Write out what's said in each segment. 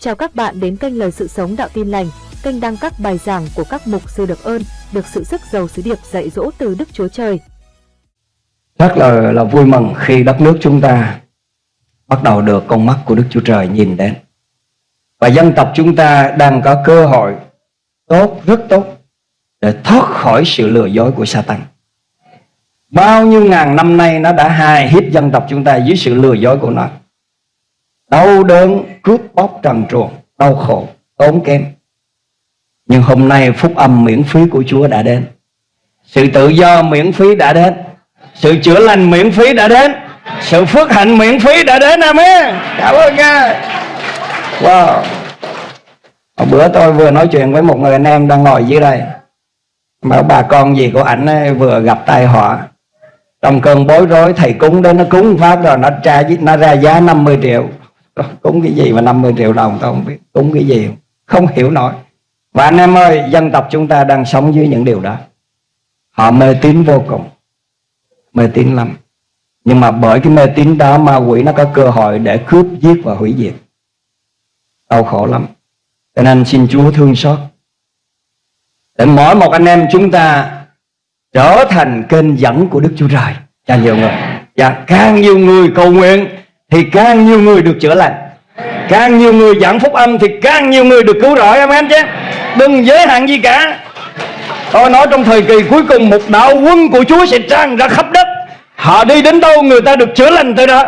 Chào các bạn đến kênh Lời Sự Sống Đạo Tin Lành, kênh đăng các bài giảng của các mục sư được ơn, được sự sức giàu sứ điệp dạy dỗ từ Đức Chúa Trời. Rất là là vui mừng khi đất nước chúng ta bắt đầu được con mắt của Đức Chúa Trời nhìn đến. Và dân tộc chúng ta đang có cơ hội tốt, rất tốt để thoát khỏi sự lừa dối của Satan. Bao nhiêu ngàn năm nay nó đã hài hiếp dân tộc chúng ta dưới sự lừa dối của nó. Đau đớn, cướp bóc trần truồng, đau khổ, tốn kém. Nhưng hôm nay phúc âm miễn phí của Chúa đã đến. Sự tự do miễn phí đã đến. Sự chữa lành miễn phí đã đến. Sự phước hạnh miễn phí đã đến. Amen. Cảm ơn Ngài. Wow. Hồi bữa tôi vừa nói chuyện với một người anh em đang ngồi dưới đây. Mà bà con gì của ảnh ấy vừa gặp tai họa trong cơn bối rối thầy cúng đến nó cúng phát rồi nó tra nó ra giá 50 triệu cúng cái gì mà 50 triệu đồng tôi không biết. Cúng cái gì không hiểu nổi. Và anh em ơi, dân tộc chúng ta đang sống dưới những điều đó. Họ mê tín vô cùng. Mê tín lắm. Nhưng mà bởi cái mê tín đó ma quỷ nó có cơ hội để cướp, giết và hủy diệt. Đau khổ lắm. Cho nên xin Chúa thương xót. Để mỗi một anh em chúng ta trở thành kênh dẫn của Đức Chúa Trời. Cho nhiều người. Và càng nhiều người cầu nguyện thì càng nhiều người được chữa lành. Càng nhiều người giảng phúc âm thì càng nhiều người được cứu rỗi. Em em chứ? Đừng giới hạn gì cả. Tôi nói trong thời kỳ cuối cùng, một đạo quân của Chúa sẽ tràn ra khắp đất. Họ đi đến đâu, người ta được chữa lành tới đó.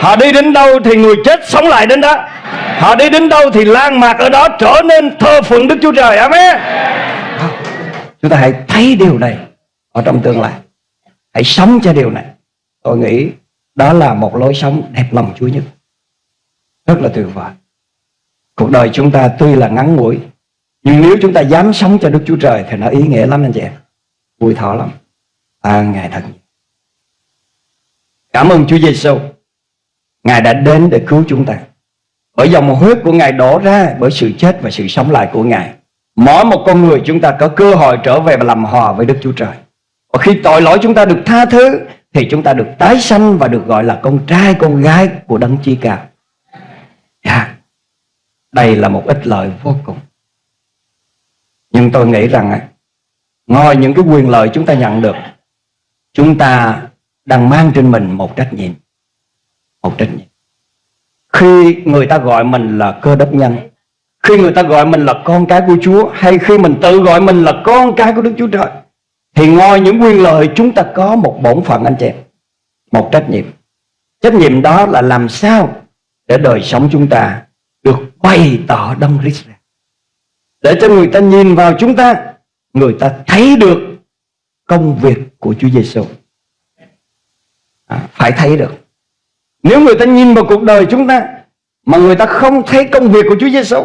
Họ đi đến đâu thì người chết sống lại đến đó. Họ đi đến đâu thì lan mạc ở đó trở nên thơ phượng Đức Chúa Trời. Amen. Chúng ta hãy thấy điều này ở trong tương lai. Hãy sống cho điều này. Tôi nghĩ đó là một lối sống đẹp lòng Chúa nhất. Rất là tuyệt vời. Cuộc đời chúng ta tuy là ngắn ngủi, nhưng nếu chúng ta dám sống cho Đức Chúa Trời thì nó ý nghĩa lắm anh chị em. Vui thọ lắm. À ngài thật cảm ơn Chúa Giêsu ngài đã đến để cứu chúng ta. Bởi dòng huyết của ngài đổ ra bởi sự chết và sự sống lại của ngài. Mỗi một con người chúng ta có cơ hội trở về và làm hòa với Đức Chúa Trời. Và khi tội lỗi chúng ta được tha thứ thì chúng ta được tái sanh và được gọi là con trai, con gái của đấng chi cao yeah. Dạ. Đây là một ích lợi vô cùng Nhưng tôi nghĩ rằng à, Ngoài những cái quyền lợi chúng ta nhận được, Chúng ta đang mang trên mình một trách nhiệm Một trách nhiệm Khi người ta gọi mình là cơ đốc nhân, Khi người ta gọi mình là con cái của Chúa, Hay khi mình tự gọi mình là con cái của Đức Chúa Trời thì ngoài những quyền lợi chúng ta có một bổn phận anh chị em. Một trách nhiệm. Trách nhiệm đó là làm sao Để đời sống chúng ta Được bày tỏ Đông Christ ra Để cho người ta nhìn vào chúng ta Người ta thấy được Công việc của Chúa Giêsu à, Phải thấy được. Nếu người ta nhìn vào cuộc đời chúng ta Mà người ta không thấy công việc của Chúa Giêsu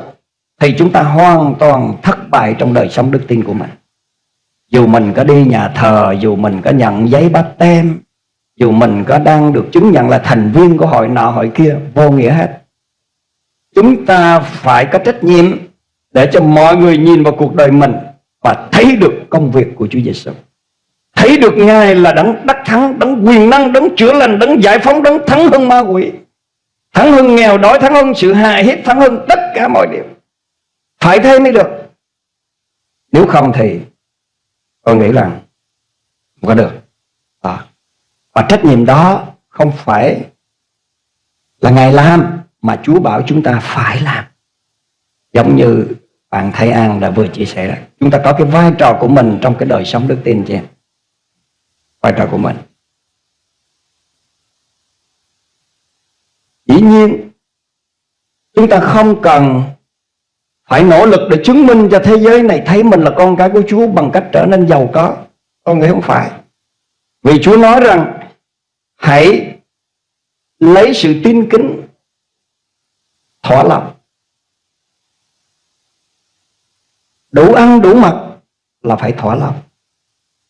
Thì chúng ta hoàn toàn thất bại trong đời sống đức tin của mình dù mình có đi nhà thờ, dù mình có nhận giấy bắt tem dù mình có đang được chứng nhận là thành viên của hội nọ hội kia, vô nghĩa hết. Chúng ta phải có trách nhiệm để cho mọi người nhìn vào cuộc đời mình và thấy được công việc của Chúa Giêsu thấy được ngài là đấng đắc thắng, đấng quyền năng, đấng chữa lành, đấng giải phóng, đấng thắng hơn ma quỷ, thắng hơn nghèo đói, thắng hơn sự hại hiếp, thắng hơn tất cả mọi điều. Phải thế mới được. Nếu không thì tôi nghĩ rằng không có được à. và trách nhiệm đó không phải là ngài làm mà Chúa bảo chúng ta phải làm giống như bạn Thái An đã vừa chia sẻ đó. chúng ta có cái vai trò của mình trong cái đời sống đức tin chị vai trò của mình dĩ nhiên, chúng ta không cần phải nỗ lực để chứng minh cho thế giới này thấy mình là con cái của Chúa bằng cách trở nên giàu có. Con nghĩ không phải. Vì Chúa nói rằng, hãy lấy sự tin kính thỏa lòng. Đủ ăn đủ mặc là phải thỏa lòng.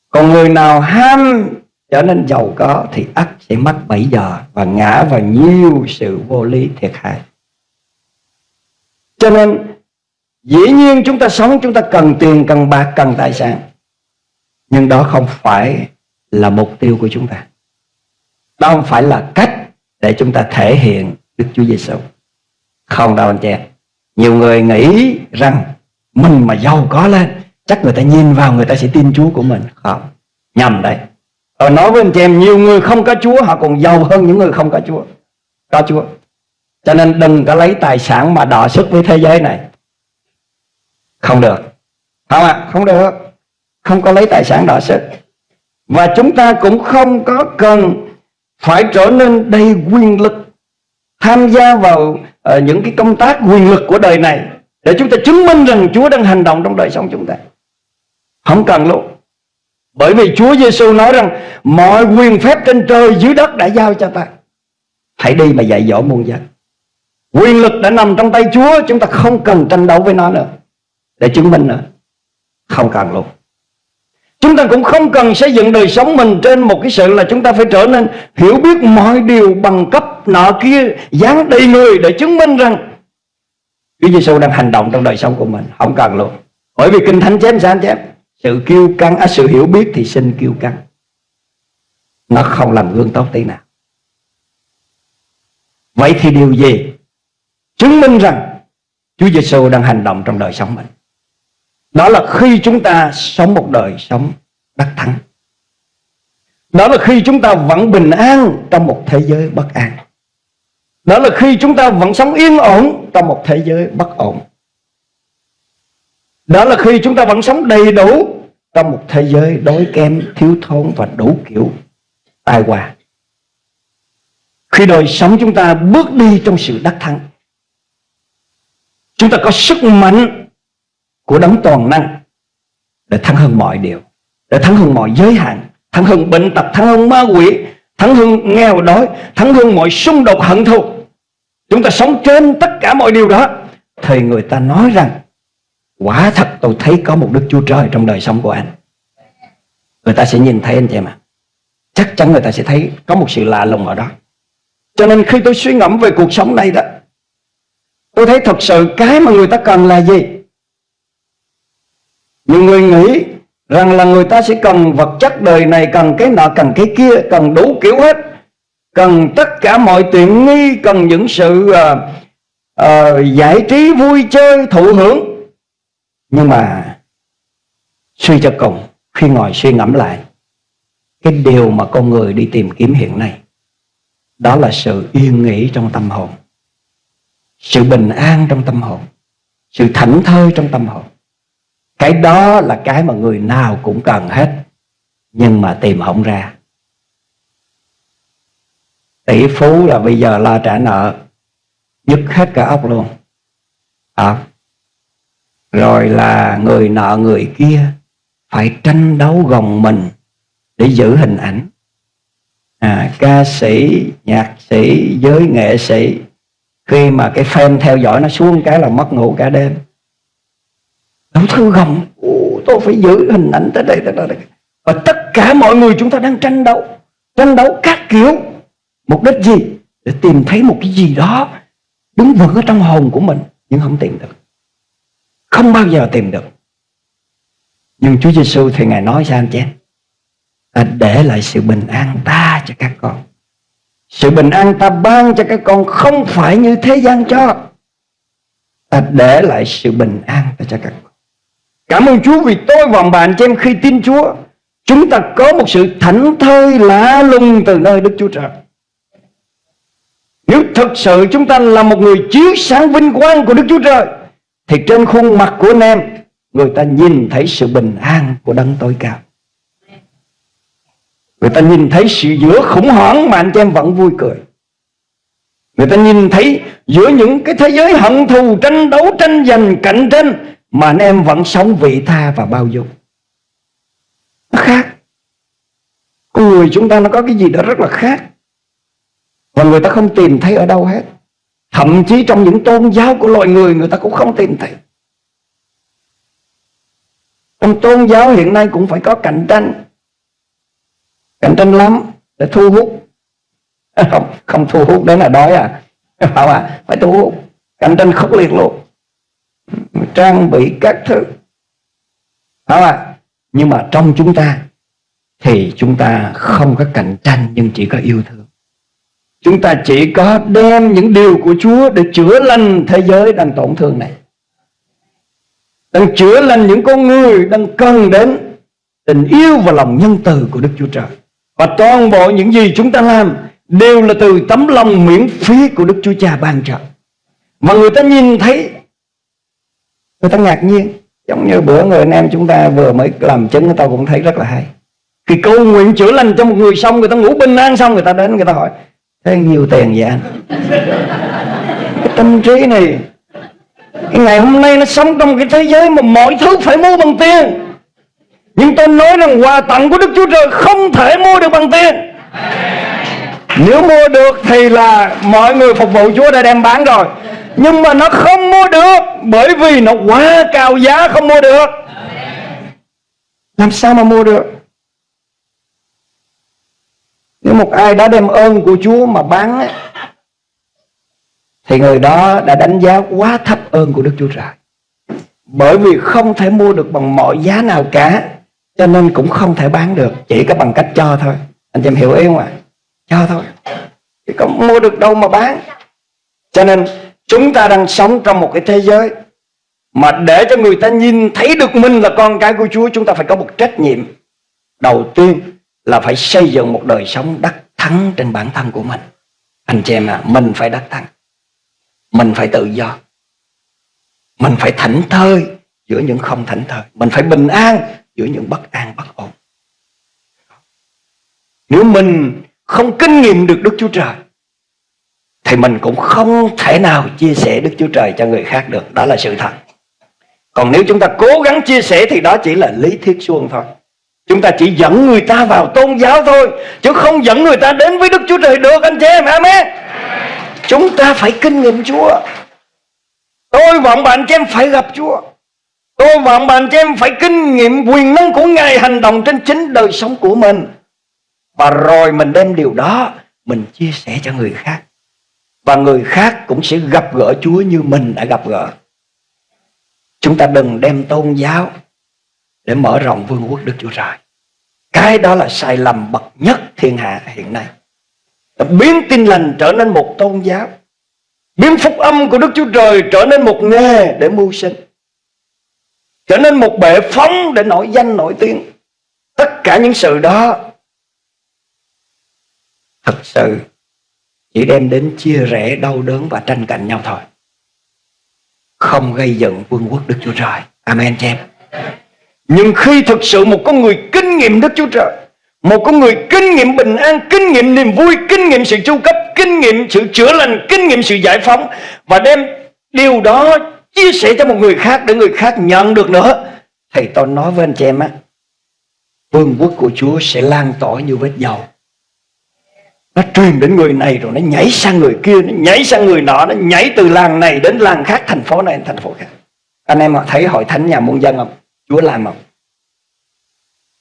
Còn người nào ham trở nên giàu có thì ắt sẽ mắc bảy giờ và ngã vào nhiều sự vô lý thiệt hại. Cho nên Dĩ nhiên chúng ta sống chúng ta cần tiền, cần bạc, cần tài sản. Nhưng đó không phải là mục tiêu của chúng ta. Đó không phải là cách để chúng ta thể hiện Đức Chúa Giêsu. Không đâu anh chị nhiều người nghĩ rằng mình mà giàu có lên chắc người ta nhìn vào người ta sẽ tin Chúa của mình. Không. Nhầm đấy. Tôi nói với anh chị em nhiều người không có Chúa họ còn giàu hơn những người không có Chúa. Có Chúa. Cho nên đừng có lấy tài sản mà đọ sức với thế giới này không được. Không ạ. À? không được. Không có lấy tài sản đỏ sức. Và chúng ta cũng không có cần phải trở nên đầy quyền lực tham gia vào uh, những cái công tác quyền lực của đời này để chúng ta chứng minh rằng Chúa đang hành động trong đời sống chúng ta. Không cần luôn. Bởi vì Chúa Giêsu nói rằng mọi quyền phép trên trời dưới đất đã giao cho ta. Hãy đi mà dạy dỗ muôn dân. Quyền lực đã nằm trong tay Chúa chúng ta không cần tranh đấu với nó nữa để chứng minh nữa không cần luôn. Chúng ta cũng không cần xây dựng đời sống mình trên một cái sự là chúng ta phải trở nên hiểu biết mọi điều bằng cấp nọ kia dán đầy người để chứng minh rằng Chúa Giêsu đang hành động trong đời sống của mình. Không cần luôn. Bởi vì kinh thánh chém sáng chém sự kiêu căng à, sự hiểu biết thì xin kiêu căng. Nó không làm gương tốt tí nào. Vậy thì điều gì chứng minh rằng Chúa Giêsu đang hành động trong đời sống mình? Đó là khi chúng ta sống một đời sống đắc thắng. Đó là khi chúng ta vẫn bình an trong một thế giới bất an. Đó là khi chúng ta vẫn sống yên ổn trong một thế giới bất ổn. Đó là khi chúng ta vẫn sống đầy đủ trong một thế giới đói kém, thiếu thốn và đủ kiểu tai họa. Khi đời sống chúng ta bước đi trong sự đắc thắng, chúng ta có sức mạnh của đấng toàn năng để thắng hơn mọi điều, để thắng hơn mọi giới hạn, thắng hơn bệnh tật, thắng hơn ma quỷ, thắng hơn nghèo đói, thắng hơn mọi xung đột hận thù. Chúng ta sống trên tất cả mọi điều đó thì người ta nói rằng Quả thật tôi thấy có một Đức Chúa Trời trong đời sống của anh Người ta sẽ nhìn thấy anh chị mà. Chắc chắn người ta sẽ thấy có một sự lạ lùng ở đó Cho nên khi tôi suy ngẫm về cuộc sống này đó Tôi thấy thật sự cái mà người ta cần là gì nhiều người nghĩ rằng là người ta sẽ cần vật chất đời này Cần cái nọ, cần cái kia, cần đủ kiểu hết. Cần tất cả mọi tiện nghi Cần những sự uh, uh, giải trí, vui chơi, thụ hưởng. Nhưng mà suy cho cùng khi ngồi suy ngẫm lại cái điều mà con người đi tìm kiếm hiện nay đó là sự yên nghỉ trong tâm hồn sự bình an trong tâm hồn sự thảnh thơi trong tâm hồn cái đó là cái mà người nào cũng cần hết nhưng mà tìm không ra. Tỷ phú là bây giờ lo trả nợ dứt hết cả ốc luôn. À, rồi là người nợ người kia phải tranh đấu gồng mình để giữ hình ảnh. À, ca sĩ nhạc sĩ giới nghệ sĩ khi mà cái fan theo dõi nó xuống cái là mất ngủ cả đêm thư gồng. Tôi phải giữ hình ảnh tới đây tới đây và tất cả mọi người chúng ta đang tranh đấu tranh đấu các kiểu. Mục đích gì? Để tìm thấy một cái gì đó đứng vững ở trong hồn của mình, nhưng không tìm được. Không bao giờ tìm được. Nhưng Chúa Giêsu thì Ngài nói sao anh chị, ta để lại sự bình an ta cho các con. Sự bình an ta ban cho các con không phải như thế gian cho. Ta để lại sự bình an ta cho các con cảm ơn Chúa vì tôi và bạn chị em khi tin Chúa. Chúng ta có một sự thảnh thơi lạ lùng từ nơi Đức Chúa Trời. Nếu thực sự chúng ta là một người chiếu sáng vinh quang của Đức Chúa Trời, thì trên khuôn mặt của anh em, người ta nhìn thấy sự bình an của đấng tối cao. Người ta nhìn thấy sự giữa khủng hoảng mà anh chị em vẫn vui cười. Người ta nhìn thấy giữa những cái thế giới hận thù, tranh đấu, tranh giành, cạnh tranh mà anh em vẫn sống vị tha và bao dung. Nó khác. Con người chúng ta nó có cái gì đó rất là khác. Và người ta không tìm thấy ở đâu hết. Thậm chí trong những tôn giáo của loài người Người ta cũng không tìm thấy. Trong tôn giáo hiện nay cũng phải có cạnh tranh. Cạnh tranh lắm Để thu hút. Không, không thu hút đấy là đói à. À, phải thu hút. Cạnh tranh khốc liệt luôn. Trang bị các thứ Không ạ? Nhưng mà trong chúng ta Thì chúng ta không có cạnh tranh Nhưng chỉ có yêu thương Chúng ta chỉ có đem những điều của Chúa để chữa lành thế giới đang tổn thương này. Đang chữa lành những con người đang cần đến tình yêu và lòng nhân từ của Đức Chúa Trời. Và toàn bộ những gì chúng ta làm đều là từ tấm lòng miễn phí của Đức Chúa Cha ban trợ. Mà người ta nhìn thấy, người ta ngạc nhiên. Giống như bữa người anh em chúng ta vừa mới làm chứng, người ta cũng thấy rất là hay. Khi cầu nguyện chữa lành cho một người xong, người ta ngủ bình an xong, người ta đến, người ta hỏi, thế nhiều tiền vậy anh? Cái tâm trí này, cái ngày hôm nay nó sống trong cái thế giới mà mọi thứ phải mua bằng tiền. Nhưng tôi nói rằng quà tặng của Đức Chúa Trời không thể mua được bằng tiền. Nếu mua được thì là mọi người phục vụ Chúa đã đem bán rồi nhưng mà nó không mua được Bởi vì nó quá cao giá không mua được. Làm sao mà mua được? Nếu một ai đã đem ơn của Chúa mà bán ấy, Thì người đó đã đánh giá quá thấp ơn của Đức Chúa Trời. Bởi vì không thể mua được bằng mọi giá nào cả Cho nên cũng không thể bán được Chỉ có bằng cách cho thôi. Anh chị em hiểu ý không ạ? À? cho thôi. Chỉ có mua được đâu mà bán. Cho nên chúng ta đang sống trong một cái thế giới mà để cho người ta nhìn thấy được mình là con cái của Chúa, chúng ta phải có một trách nhiệm. Đầu tiên là phải xây dựng một đời sống đắc thắng trên bản thân của mình. Anh chị em à mình phải đắc thắng. Mình phải tự do. Mình phải thảnh thơi giữa những không thảnh thơi. Mình phải bình an giữa những bất an, bất ổn. Nếu mình không kinh nghiệm được Đức Chúa Trời thì mình cũng không thể nào chia sẻ Đức Chúa Trời cho người khác được. Đó là sự thật. Còn nếu chúng ta cố gắng chia sẻ thì đó chỉ là lý thuyết suông thôi. Chúng ta chỉ dẫn người ta vào tôn giáo thôi Chứ không dẫn người ta đến với Đức Chúa Trời được anh chị em. Amen. Chúng ta phải kinh nghiệm Chúa. Tôi và ông bạn chị em phải gặp Chúa. Tôi và ông bạn chị em phải kinh nghiệm quyền năng của Ngài hành động trên chính đời sống của mình. Và rồi mình đem điều đó Mình chia sẻ cho người khác và người khác cũng sẽ gặp gỡ Chúa như mình đã gặp gỡ. Chúng ta đừng đem tôn giáo Để mở rộng vương quốc Đức Chúa Trời. Cái đó là sai lầm bậc nhất thiên hạ hiện nay. Biến tin lành trở nên một tôn giáo. Biến phúc âm của Đức Chúa Trời trở nên một nghề để mưu sinh. Trở nên một bệ phóng để nổi danh, nổi tiếng. Tất cả những sự đó thật sự chỉ đem đến chia rẽ, đau đớn và tranh cạnh nhau thôi. Không gây dựng vương quốc Đức Chúa Trời. Amen, chị em. Nhưng khi thực sự một con người kinh nghiệm Đức Chúa Trời, một con người kinh nghiệm bình an, kinh nghiệm niềm vui, kinh nghiệm sự chu cấp, kinh nghiệm sự chữa lành, kinh nghiệm sự giải phóng, và đem điều đó chia sẻ cho một người khác để người khác nhận được nữa thì tôi nói với anh chị em á, vương quốc của Chúa sẽ lan tỏa như vết dầu nó truyền đến người này rồi, nó nhảy sang người kia, nó nhảy sang người nọ, nó nhảy từ làng này đến làng khác, thành phố này đến thành phố khác. Anh em thấy hội thánh nhà muôn dân không? Chúa làm không?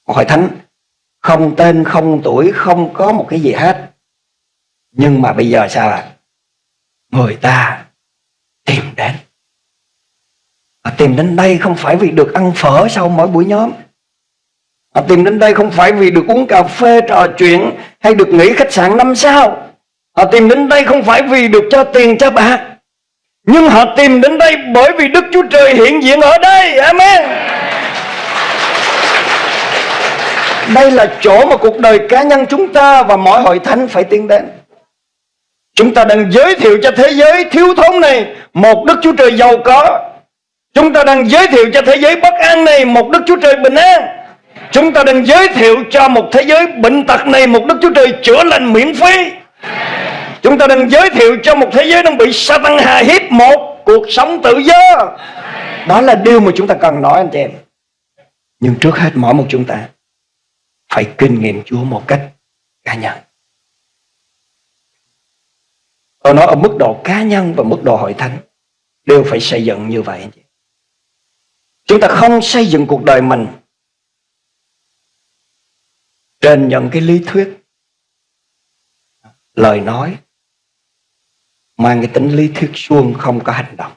Hội thánh không tên, không tuổi, không có một cái gì hết. Nhưng mà bây giờ sao ạ? À? người ta tìm đến. Họ tìm đến đây không phải vì được ăn phở sau mỗi buổi nhóm. Họ tìm đến đây không phải vì được uống cà phê trò chuyện hay được nghỉ khách sạn năm sao. Họ tìm đến đây không phải vì được cho tiền cho bạc. Nhưng họ tìm đến đây bởi vì Đức Chúa Trời hiện diện ở đây. Amen. Đây là chỗ mà cuộc đời cá nhân chúng ta và mọi hội thánh phải tiến đến. Chúng ta đang giới thiệu cho thế giới thiếu thốn này một Đức Chúa Trời giàu có. Chúng ta đang giới thiệu cho thế giới bất an này một Đức Chúa Trời bình an. Chúng ta đang giới thiệu cho một thế giới bệnh tật này Một Đức Chúa Trời chữa lành miễn phí. Chúng ta đang giới thiệu cho một thế giới đang bị Satan hà hiếp Một cuộc sống tự do. Đó là điều mà chúng ta cần nói, anh chị em. Nhưng trước hết mỗi một chúng ta, Phải kinh nghiệm Chúa một cách cá nhân. Tôi nói ở mức độ cá nhân và mức độ hội thánh Đều phải xây dựng như vậy, anh chị Chúng ta không xây dựng cuộc đời mình trên những cái lý thuyết, lời nói, mang cái tính lý thuyết suông không có hành động,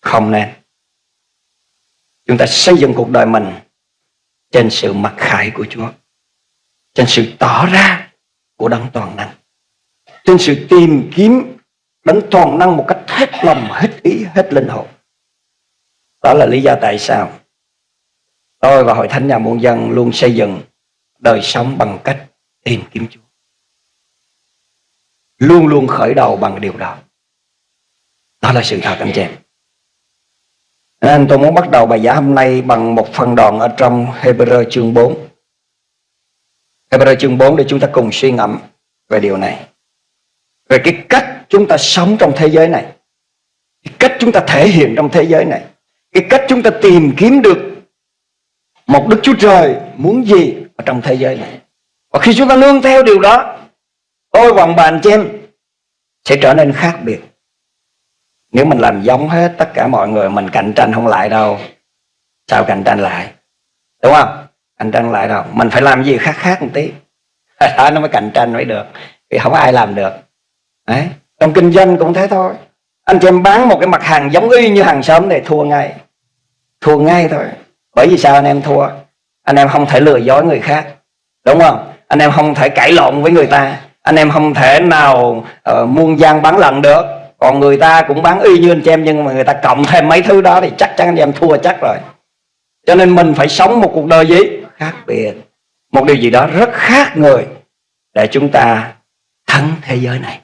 không nên. Chúng ta xây dựng cuộc đời mình trên sự mặc khải của Chúa, trên sự tỏ ra của đấng toàn năng, trên sự tìm kiếm đấng toàn năng một cách hết lòng, hết ý, hết linh hồn. Đó là lý do tại sao tôi và hội thánh nhà muôn dân luôn xây dựng đời sống bằng cách tìm kiếm Chúa. Luôn luôn khởi đầu bằng điều đó. Đó là sự thật, anh chị em. Nên tôi muốn bắt đầu bài giảng hôm nay bằng một phần đoạn ở trong Hebrew chương 4 Hebrew chương 4 để chúng ta cùng suy ngẫm về điều này. Về cái cách chúng ta sống trong thế giới này. Cái cách chúng ta thể hiện trong thế giới này. Cái cách chúng ta tìm kiếm được một Đức Chúa Trời muốn gì trong thế giới này. Và khi chúng ta nương theo điều đó, tôi và bàn chị em sẽ trở nên khác biệt. Nếu mình làm giống hết tất cả mọi người, mình cạnh tranh không lại đâu, sao cạnh tranh lại? Đúng không? Cạnh tranh lại đâu? Mình phải làm gì khác khác một tí. Đó, nó mới cạnh tranh mới được. Vì không ai làm được. Đấy. trong kinh doanh cũng thế thôi. Anh chị em bán một cái mặt hàng giống y như hàng xóm này, thua ngay. Thua ngay thôi. Bởi vì sao anh em thua? Anh em không thể lừa dối người khác. Đúng không? Anh em không thể cãi lộn với người ta. Anh em không thể nào uh, muôn gian bán lần được. Còn người ta cũng bán y như anh chị em nhưng mà người ta cộng thêm mấy thứ đó thì chắc chắn anh em thua chắc rồi. Cho nên mình phải sống một cuộc đời gì? Khác biệt. Một điều gì đó rất khác người để chúng ta thắng thế giới này.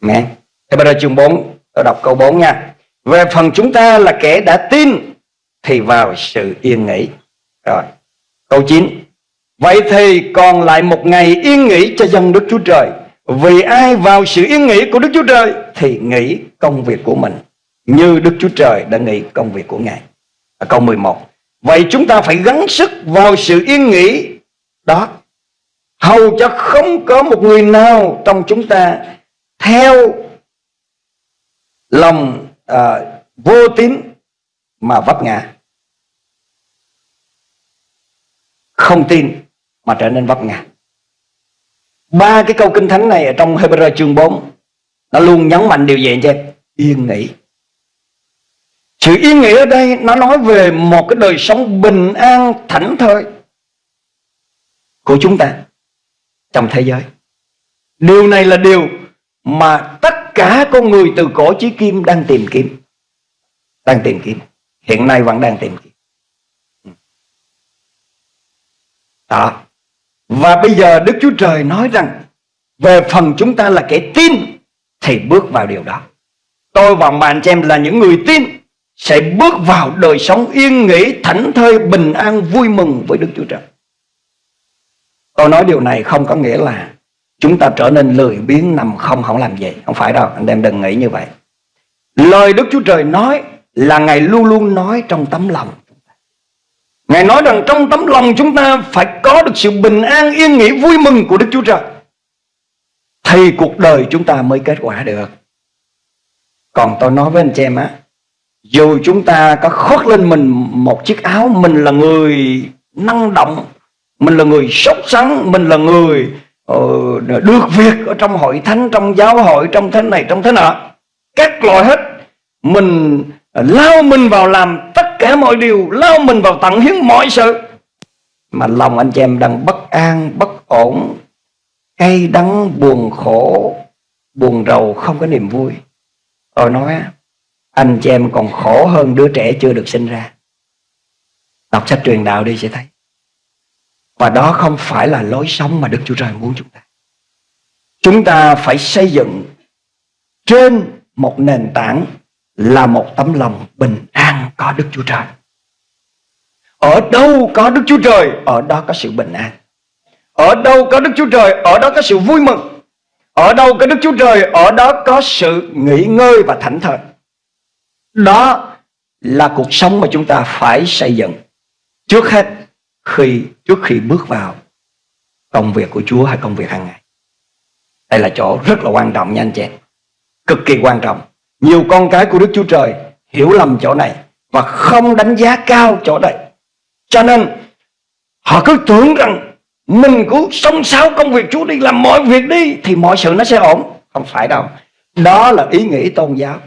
Nghe Thế bây giờ chương 4 Tôi đọc câu 4 nha. Về phần chúng ta là kẻ đã tin Thì vào sự yên nghỉ. Rồi Câu 9 Vậy thì còn lại một ngày yên nghỉ cho dân Đức Chúa Trời. Vì ai vào sự yên nghỉ của Đức Chúa Trời Thì nghỉ công việc của mình Như Đức Chúa Trời đã nghỉ công việc của Ngài. À, Câu 11 Vậy chúng ta phải gắng sức vào sự yên nghỉ đó. Hầu cho không có một người nào trong chúng ta Theo lòng à, vô tín mà vấp ngã. Không tin, mà trở nên vấp ngã. Ba cái câu kinh thánh này ở trong Hebrew chương 4 Nó luôn nhấn mạnh điều gì anh chị? Yên nghỉ. Sự yên nghỉ ở đây, nó nói về một cái đời sống bình an, thảnh thơi Của chúng ta Trong thế giới. Điều này là điều mà tất cả con người từ cổ chí kim đang tìm kiếm, Đang tìm kiếm. Hiện nay vẫn đang tìm kiếm. Đó. Và bây giờ Đức Chúa Trời nói rằng, Về phần chúng ta là kẻ tin, Thì bước vào điều đó. Tôi và bạn chị em là những người tin, Sẽ bước vào đời sống yên nghỉ, Thảnh thơi, bình an, vui mừng với Đức Chúa Trời. Tôi nói điều này không có nghĩa là Chúng ta trở nên lười biếng nằm không không làm gì Không phải đâu, anh em đừng nghĩ như vậy. Lời Đức Chúa Trời nói Là Ngài luôn luôn nói trong tấm lòng. Ngài nói rằng trong tấm lòng chúng ta Phải có được sự bình an yên nghỉ vui mừng của Đức Chúa Trời. Thì cuộc đời chúng ta mới kết quả được. Còn tôi nói với anh chị em á Dù chúng ta có khoác lên mình một chiếc áo Mình là người năng động Mình là người sốc sắn Mình là người uh, được việc ở trong hội thánh trong giáo hội trong thế này trong thế nọ các loại hết mình ờ, lao mình vào làm tất cả mọi điều, lao mình vào tận hiến mọi sự. Mà lòng anh chị em đang bất an, bất ổn, cay đắng, buồn khổ, buồn rầu, không có niềm vui. Tôi nói, anh chị em còn khổ hơn đứa trẻ chưa được sinh ra. Đọc sách truyền đạo đi, sẽ thấy. Và đó không phải là lối sống mà Đức Chúa Trời muốn chúng ta. Chúng ta phải xây dựng trên một nền tảng là một tấm lòng bình an có Đức Chúa Trời. Ở đâu có Đức Chúa Trời, ở đó có sự bình an. Ở đâu có Đức Chúa Trời, ở đó có sự vui mừng. Ở đâu có Đức Chúa Trời, ở đó có sự nghỉ ngơi và thảnh thơi. Đó là cuộc sống mà chúng ta phải xây dựng. Trước hết khi trước khi bước vào công việc của Chúa hay công việc hàng ngày. Đây là chỗ rất là quan trọng nha anh chị. Cực kỳ quan trọng. Nhiều con cái của Đức Chúa Trời hiểu lầm chỗ này và không đánh giá cao chỗ này. Cho nên họ cứ tưởng rằng mình cứ sống sáo công việc Chúa đi làm mọi việc đi thì mọi sự nó sẽ ổn. Không phải đâu. Đó là ý nghĩ tôn giáo.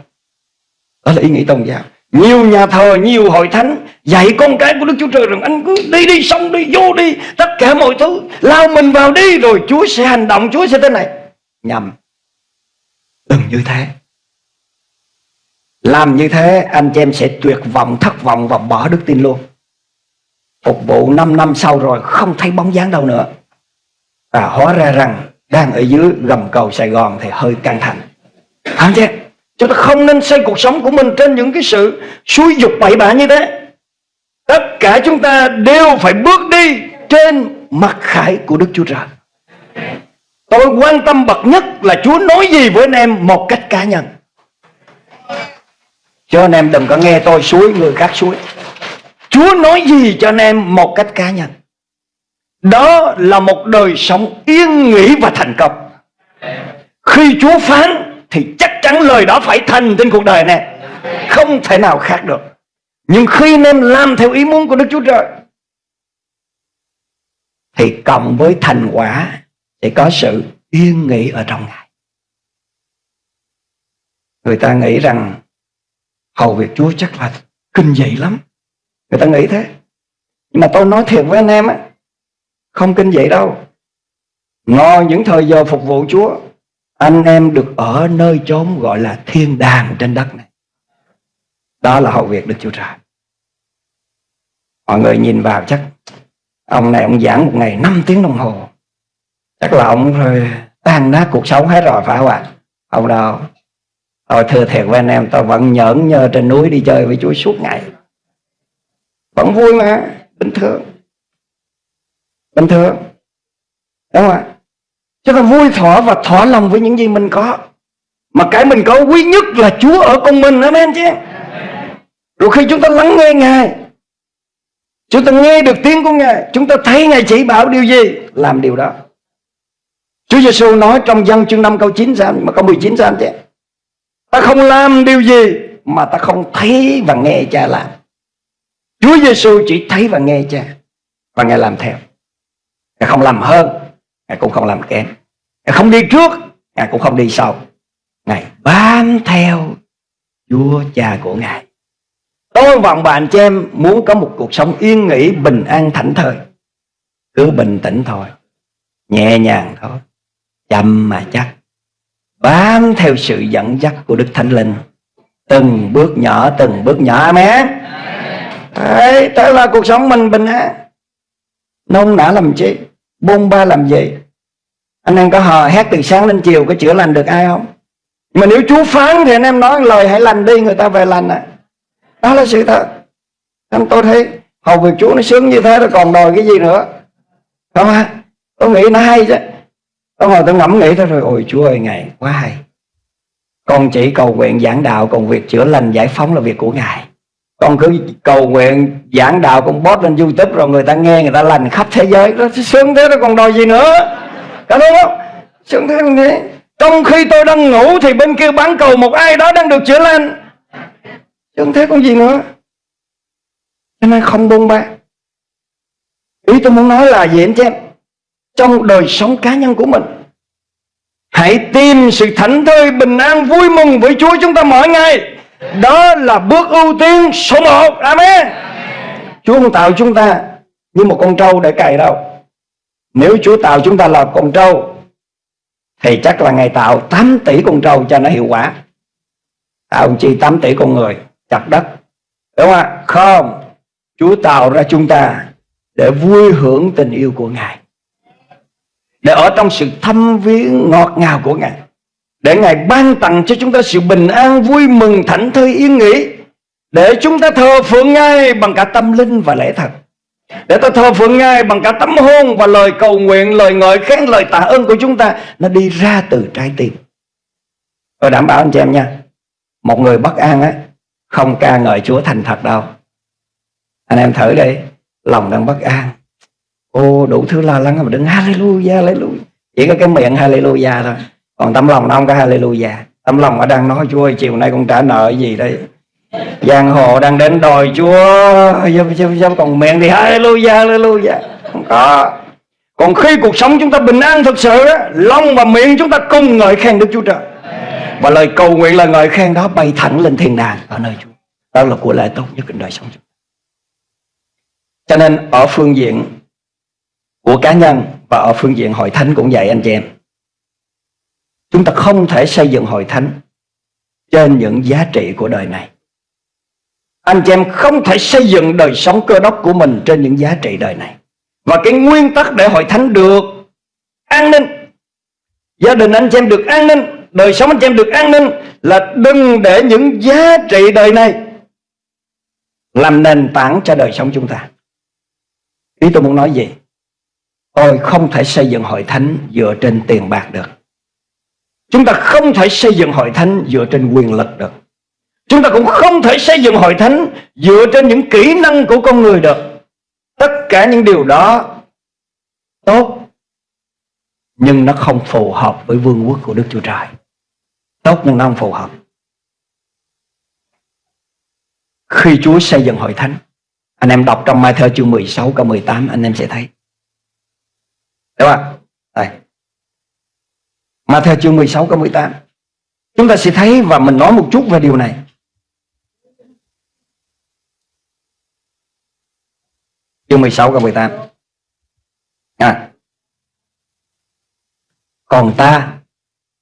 Đó là ý nghĩ tôn giáo. Nhiều nhà thờ, nhiều hội thánh Dạy con cái của Đức Chúa Trời rằng Anh cứ đi đi, xong đi, vô đi Tất cả mọi thứ Lao mình vào đi Rồi Chúa sẽ hành động, Chúa sẽ thế này nhầm đừng như thế làm như thế, anh chị em sẽ tuyệt vọng, thất vọng và bỏ đức tin luôn. Phục vụ 5 năm sau rồi, không thấy bóng dáng đâu nữa. Và hóa ra rằng, đang ở dưới gầm cầu Sài Gòn thì hơi căng thẳng. Anh chị chúng ta không nên xây cuộc sống của mình trên những cái sự suối dục bậy bạ như thế. Tất cả chúng ta đều phải bước đi trên mặt khải của Đức Chúa Trời. Tôi quan tâm bậc nhất là Chúa nói gì với anh em một cách cá nhân. Cho anh em đừng có nghe tôi suối người khác suối. Chúa nói gì cho anh em một cách cá nhân. Đó là một đời sống yên nghỉ và thành công. Khi Chúa phán Thì chắc chắn lời đó phải thành trên cuộc đời này Không thể nào khác được. Nhưng khi anh em làm theo ý muốn của Đức Chúa Trời, Thì cộng với thành quả Sẽ có sự yên nghỉ ở trong Ngài. Người ta nghĩ rằng Hầu việc Chúa chắc là kinh dị lắm. Người ta nghĩ thế. Nhưng mà tôi nói thiệt với anh em á, Không kinh dị đâu. Ngồi những thời giờ phục vụ Chúa, Anh em được ở nơi chốn gọi là thiên đàng trên đất này. Đó là hậu việc Đức Chúa Trời. Mọi người nhìn vào chắc, Ông này ông giảng một ngày 5 tiếng đồng hồ. Chắc là ông rồi tan nát cuộc sống hết rồi, phải không ạ? Ông đâu. Tôi thưa thiệt với anh em Tôi vẫn nhẫn nhơ trên núi đi chơi với Chúa suốt ngày. Vẫn vui mà, bình thường. Bình thường. Đúng không ạ? Chúng ta vui thỏa và thỏa lòng với những gì mình có. Mà cái mình có quý nhất là Chúa ở cùng mình, amen chứ? Rồi khi chúng ta lắng nghe Ngài, Chúng ta nghe được tiếng của Ngài, Chúng ta thấy Ngài chỉ bảo điều gì? Làm điều đó. Chúa Giêsu nói trong dân chương 5 câu 9 sao Mà câu 19 sao chứ Ta không làm điều gì Mà ta không thấy và nghe cha làm Chúa Giêsu chỉ thấy và nghe cha và ngài làm theo. Ngài không làm hơn, ngài cũng không làm kém. Ngài không đi trước, ngài cũng không đi sau. Ngài bám theo Chúa cha của ngài. Tôi vọng bạn chị em muốn có một cuộc sống yên nghỉ, bình an, thảnh thơi. Cứ bình tĩnh thôi, nhẹ nhàng thôi, chậm mà chắc. Bám theo sự dẫn dắt của Đức Thánh Linh. Từng bước nhỏ, từng bước nhỏ. Amen. Đấy, thế là cuộc sống mình bình an. Nôn nã làm chi? Bôn ba làm gì? Anh em có hò hét từ sáng đến chiều Có chữa lành được ai không? Mà nếu Chúa phán thì anh em nói lời hãy lành đi Người ta về lành à. Đó là sự thật. Anh tôi thấy hầu việc Chúa nó sướng như thế Rồi còn đòi cái gì nữa? Không à Tôi nghĩ nó hay chứ. Tôi ngồi tôi ngẫm nghĩ thôi, rồi, Ôi Chúa ơi, Ngài quá hay. Con chỉ cầu nguyện giảng đạo, Còn việc chữa lành, giải phóng là việc của Ngài. Con cứ cầu nguyện giảng đạo, con post lên youtube, rồi người ta nghe, người ta lành khắp thế giới. Đó, sướng thế đó, còn đòi gì nữa? Có đúng không? Sướng thế thế trong khi tôi đang ngủ thì bên kia bán cầu một ai đó đang được chữa lành. Sướng thế còn gì nữa? Cho nên không buông ba. Ý tôi muốn nói là gì anh chị em? Trong đời sống cá nhân của mình. Hãy tìm sự thảnh thơi, bình an, vui mừng với chúa chúng ta mỗi ngày. Đó là bước ưu tiên số một. Amen. Chúa không tạo chúng ta như một con trâu để cày đâu. Nếu Chúa tạo chúng ta là con trâu, Thì chắc là Ngài tạo 8 tỷ con trâu cho nó hiệu quả. Tạo chi 8 tỷ con người, chặt đất. Đúng không ạ? Không. Chúa tạo ra chúng ta Để vui hưởng tình yêu của Ngài. Để ở trong sự thâm viếng ngọt ngào của Ngài để Ngài ban tặng cho chúng ta sự bình an, vui mừng, thảnh thơi, yên nghỉ. Để chúng ta thờ phượng Ngài bằng cả tâm linh và lẽ thật. Để ta thờ phượng Ngài bằng cả tấm hôn và lời cầu nguyện, lời ngợi khen, lời tạ ơn của chúng ta. Nó đi ra từ trái tim. Tôi đảm bảo anh chị em nha. Một người bất an á, không ca ngợi Chúa thành thật đâu. Anh em thử đi, lòng đang bất an. Ô đủ thứ lo lắng mà đừng hallelujah, hallelujah. Chỉ có cái miệng hallelujah thôi. Còn tấm lòng nó không có hallelujah. Tấm lòng nó đang nói chúa ơi chiều nay con trả nợ gì đây? Giang hồ đang đến đòi chúa. Giúp, giúp, giúp. còn miệng thì hallelujah hallelujah. Không có. Còn khi cuộc sống chúng ta bình an thực sự á lòng và miệng chúng ta cùng ngợi khen đức chúa trời. Và lời cầu nguyện là ngợi khen đó bay thẳng lên thiên đàng ở nơi chúa. Đó là của lại tốt nhất trong đời sống chúng ta. Cho nên ở phương diện của cá nhân và ở phương diện hội thánh cũng vậy anh chị em Chúng ta không thể xây dựng hội thánh trên những giá trị của đời này. Anh chị em không thể xây dựng đời sống cơ đốc của mình trên những giá trị đời này. Và cái nguyên tắc để hội thánh được an ninh, gia đình anh chị em được an ninh, đời sống anh chị em được an ninh là đừng để những giá trị đời này làm nền tảng cho đời sống chúng ta. Ý tôi muốn nói gì? Tôi không thể xây dựng hội thánh dựa trên tiền bạc được. Chúng ta không thể xây dựng hội thánh dựa trên quyền lực được. Chúng ta cũng không thể xây dựng hội thánh dựa trên những kỹ năng của con người được. Tất cả những điều đó tốt nhưng nó không phù hợp với vương quốc của Đức Chúa Trời. Tốt nhưng nó không phù hợp. Khi Chúa xây dựng hội thánh, anh em đọc trong Mai Thơ chương 16 câu 18 anh em sẽ thấy. Đúng không? Đây. Mà theo chương 16 câu 18 Chúng ta sẽ thấy và mình nói một chút về điều này Chương 16 câu 18 à. Còn ta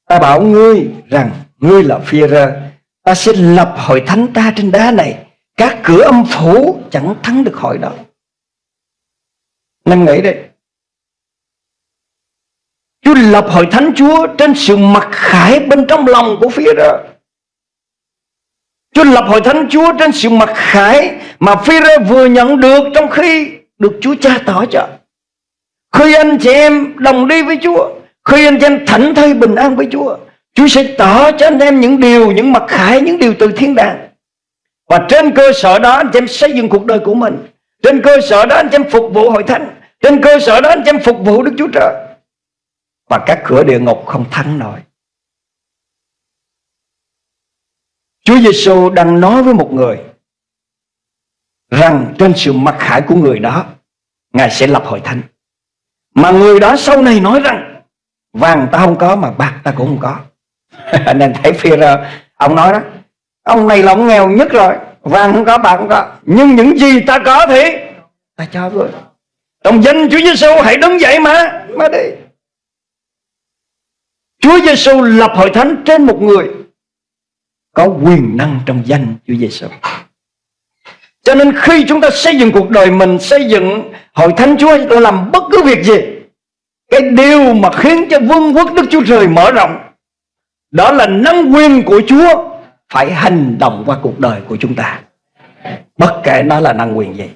Ta bảo ngươi rằng, Ngươi là phi rơ Ta sẽ lập hội thánh ta trên đá này Các cửa âm phủ chẳng thắng được hội đó Nên nghĩ đây Chúa lập hội thánh Chúa trên sự mặc khải bên trong lòng của phía đó Chúa lập hội thánh Chúa trên sự mặc khải mà phi rơ vừa nhận được trong khi được Chúa cha tỏ cho. Khi anh chị em đồng đi với Chúa, khi anh chị em thảnh thơi bình an với Chúa, Chúa sẽ tỏ cho anh em những điều, những mặc khải, những điều từ thiên đàng. Và trên cơ sở đó anh chị em xây dựng cuộc đời của mình. Trên cơ sở đó anh chị em phục vụ hội thánh. Trên cơ sở đó anh chị em phục vụ Đức Chúa Trời và các cửa địa ngục không thắng nổi. Chúa Giêsu đang nói với một người rằng trên sự mặc khải của người đó, Ngài sẽ lập hội thánh. Mà người đó sau này nói rằng, vàng ta không có mà bạc ta cũng không có. Anh em thấy phi ra ông nói đó, ông này là ông nghèo nhất rồi, vàng không có, bạc không có, nhưng những gì ta có thì ta cho rồi trong danh Chúa Giêsu hãy đứng dậy mà mà đi Chúa Giêsu lập hội thánh trên một người có quyền năng trong danh Chúa Giêsu. Cho nên khi chúng ta xây dựng cuộc đời mình, xây dựng hội thánh Chúa, chúng ta làm bất cứ việc gì, cái điều mà khiến cho vương quốc Đức Chúa Trời mở rộng, đó là năng quyền của Chúa phải hành động qua cuộc đời của chúng ta. Bất kể nó là năng quyền gì.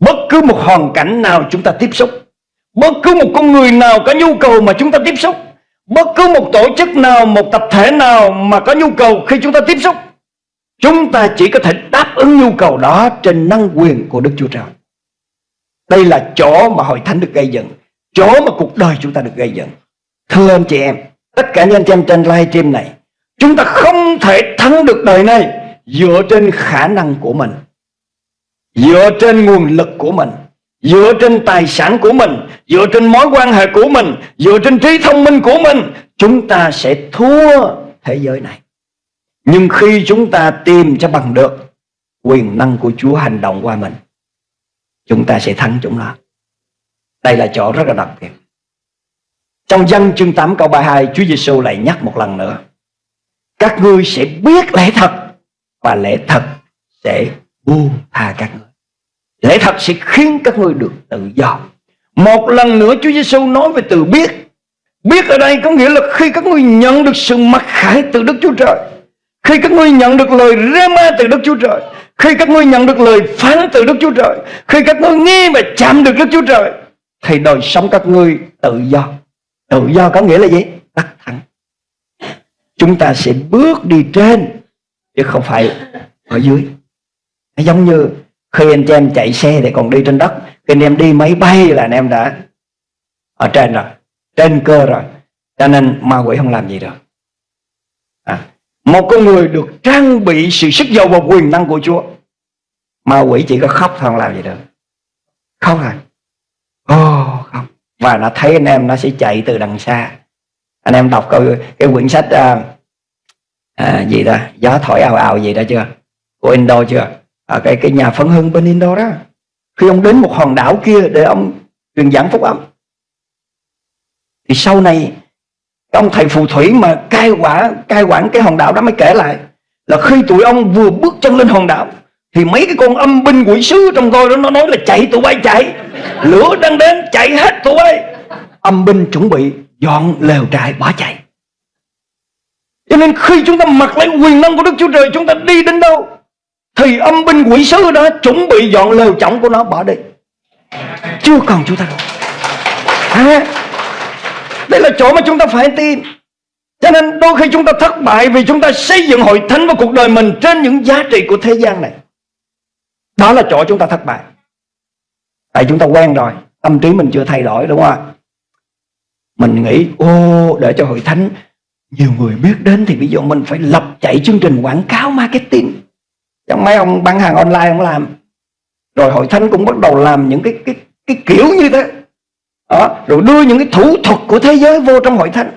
Bất cứ một hoàn cảnh nào chúng ta tiếp xúc, bất cứ một con người nào có nhu cầu mà chúng ta tiếp xúc, Bất cứ một tổ chức nào, một tập thể nào mà có nhu cầu khi chúng ta tiếp xúc Chúng ta chỉ có thể đáp ứng nhu cầu đó trên năng quyền của Đức Chúa Trời. Đây là chỗ mà hội thánh được gây dựng Chỗ mà cuộc đời chúng ta được gây dựng. Thưa anh chị em Tất cả những anh chị em trên live stream này Chúng ta không thể thắng được đời này Dựa trên khả năng của mình Dựa trên nguồn lực của mình. Dựa trên tài sản của mình, Dựa trên mối quan hệ của mình, Dựa trên trí thông minh của mình, Chúng ta sẽ thua thế giới này. Nhưng khi chúng ta tìm cho bằng được Quyền năng của Chúa hành động qua mình, Chúng ta sẽ thắng chúng nó. Đây là chỗ rất là đặc biệt. Trong dân chương 8 câu 32 Chúa Giêsu lại nhắc một lần nữa. Các ngươi sẽ biết lẽ thật Và lẽ thật sẽ buông tha các ngươi. Lẽ thật sẽ khiến các ngươi được tự do. Một lần nữa Chúa Giêsu nói về từ biết. Biết ở đây có nghĩa là khi các ngươi nhận được sự mặc khải từ Đức Chúa Trời, Khi các ngươi nhận được lời rema từ Đức Chúa Trời, Khi các ngươi nhận được lời phán từ Đức Chúa Trời, Khi các ngươi nghe và chạm được Đức Chúa Trời, Thì đời sống các ngươi tự do. Tự do có nghĩa là gì? tắt thẳng Chúng ta sẽ bước đi trên, Chứ không phải ở dưới. Giống như khi anh chị em chạy xe thì còn đi trên đất. Khi anh em đi máy bay là anh em đã ở trên rồi trên cơ rồi. Cho nên ma quỷ không làm gì được. À, một con người được trang bị sự sức giàu và quyền năng của Chúa ma quỷ chỉ có khóc thôi không làm gì được. Khóc à? Ô oh, không. Và nó thấy anh em nó sẽ chạy từ đằng xa. Anh em đọc câu cái quyển sách à, à, gì đó gió thổi ào ào gì đó chưa? Của Indo chưa? À, cái cái nhà phân hưng bên Indo đó. Khi ông đến một hòn đảo kia để ông truyền giảng phúc âm thì sau này ông thầy phù thủy mà cai quả cai quản cái hòn đảo đó mới kể lại là khi tụi ông vừa bước chân lên hòn đảo thì mấy cái con âm binh quỷ sứ trong tôi đó nó nói là chạy tụi bay chạy. Lửa đang đến chạy hết tụi bay. Âm binh chuẩn bị dọn lều trại bỏ chạy. Cho nên khi chúng ta mặc lấy quyền năng của Đức Chúa Trời Chúng ta đi đến đâu? Thì âm binh quỷ sứ đó chuẩn bị dọn lều trọng của nó bỏ đi. Chưa còn chúng ta đâu à, Đây là chỗ mà chúng ta phải tin. Cho nên đôi khi chúng ta thất bại Vì chúng ta xây dựng hội thánh và cuộc đời mình Trên những giá trị của thế gian này. Đó là chỗ chúng ta thất bại. Tại chúng ta quen rồi Tâm trí mình chưa thay đổi đúng không ạ? Mình nghĩ ô để cho hội thánh nhiều người biết đến thì bây giờ mình phải lập chạy chương trình quảng cáo marketing. Chẳng mấy ông bán hàng online ông làm. Rồi hội thánh cũng bắt đầu làm những cái cái cái kiểu như thế. Đó, Rồi đưa những cái thủ thuật của thế giới vô trong hội thánh.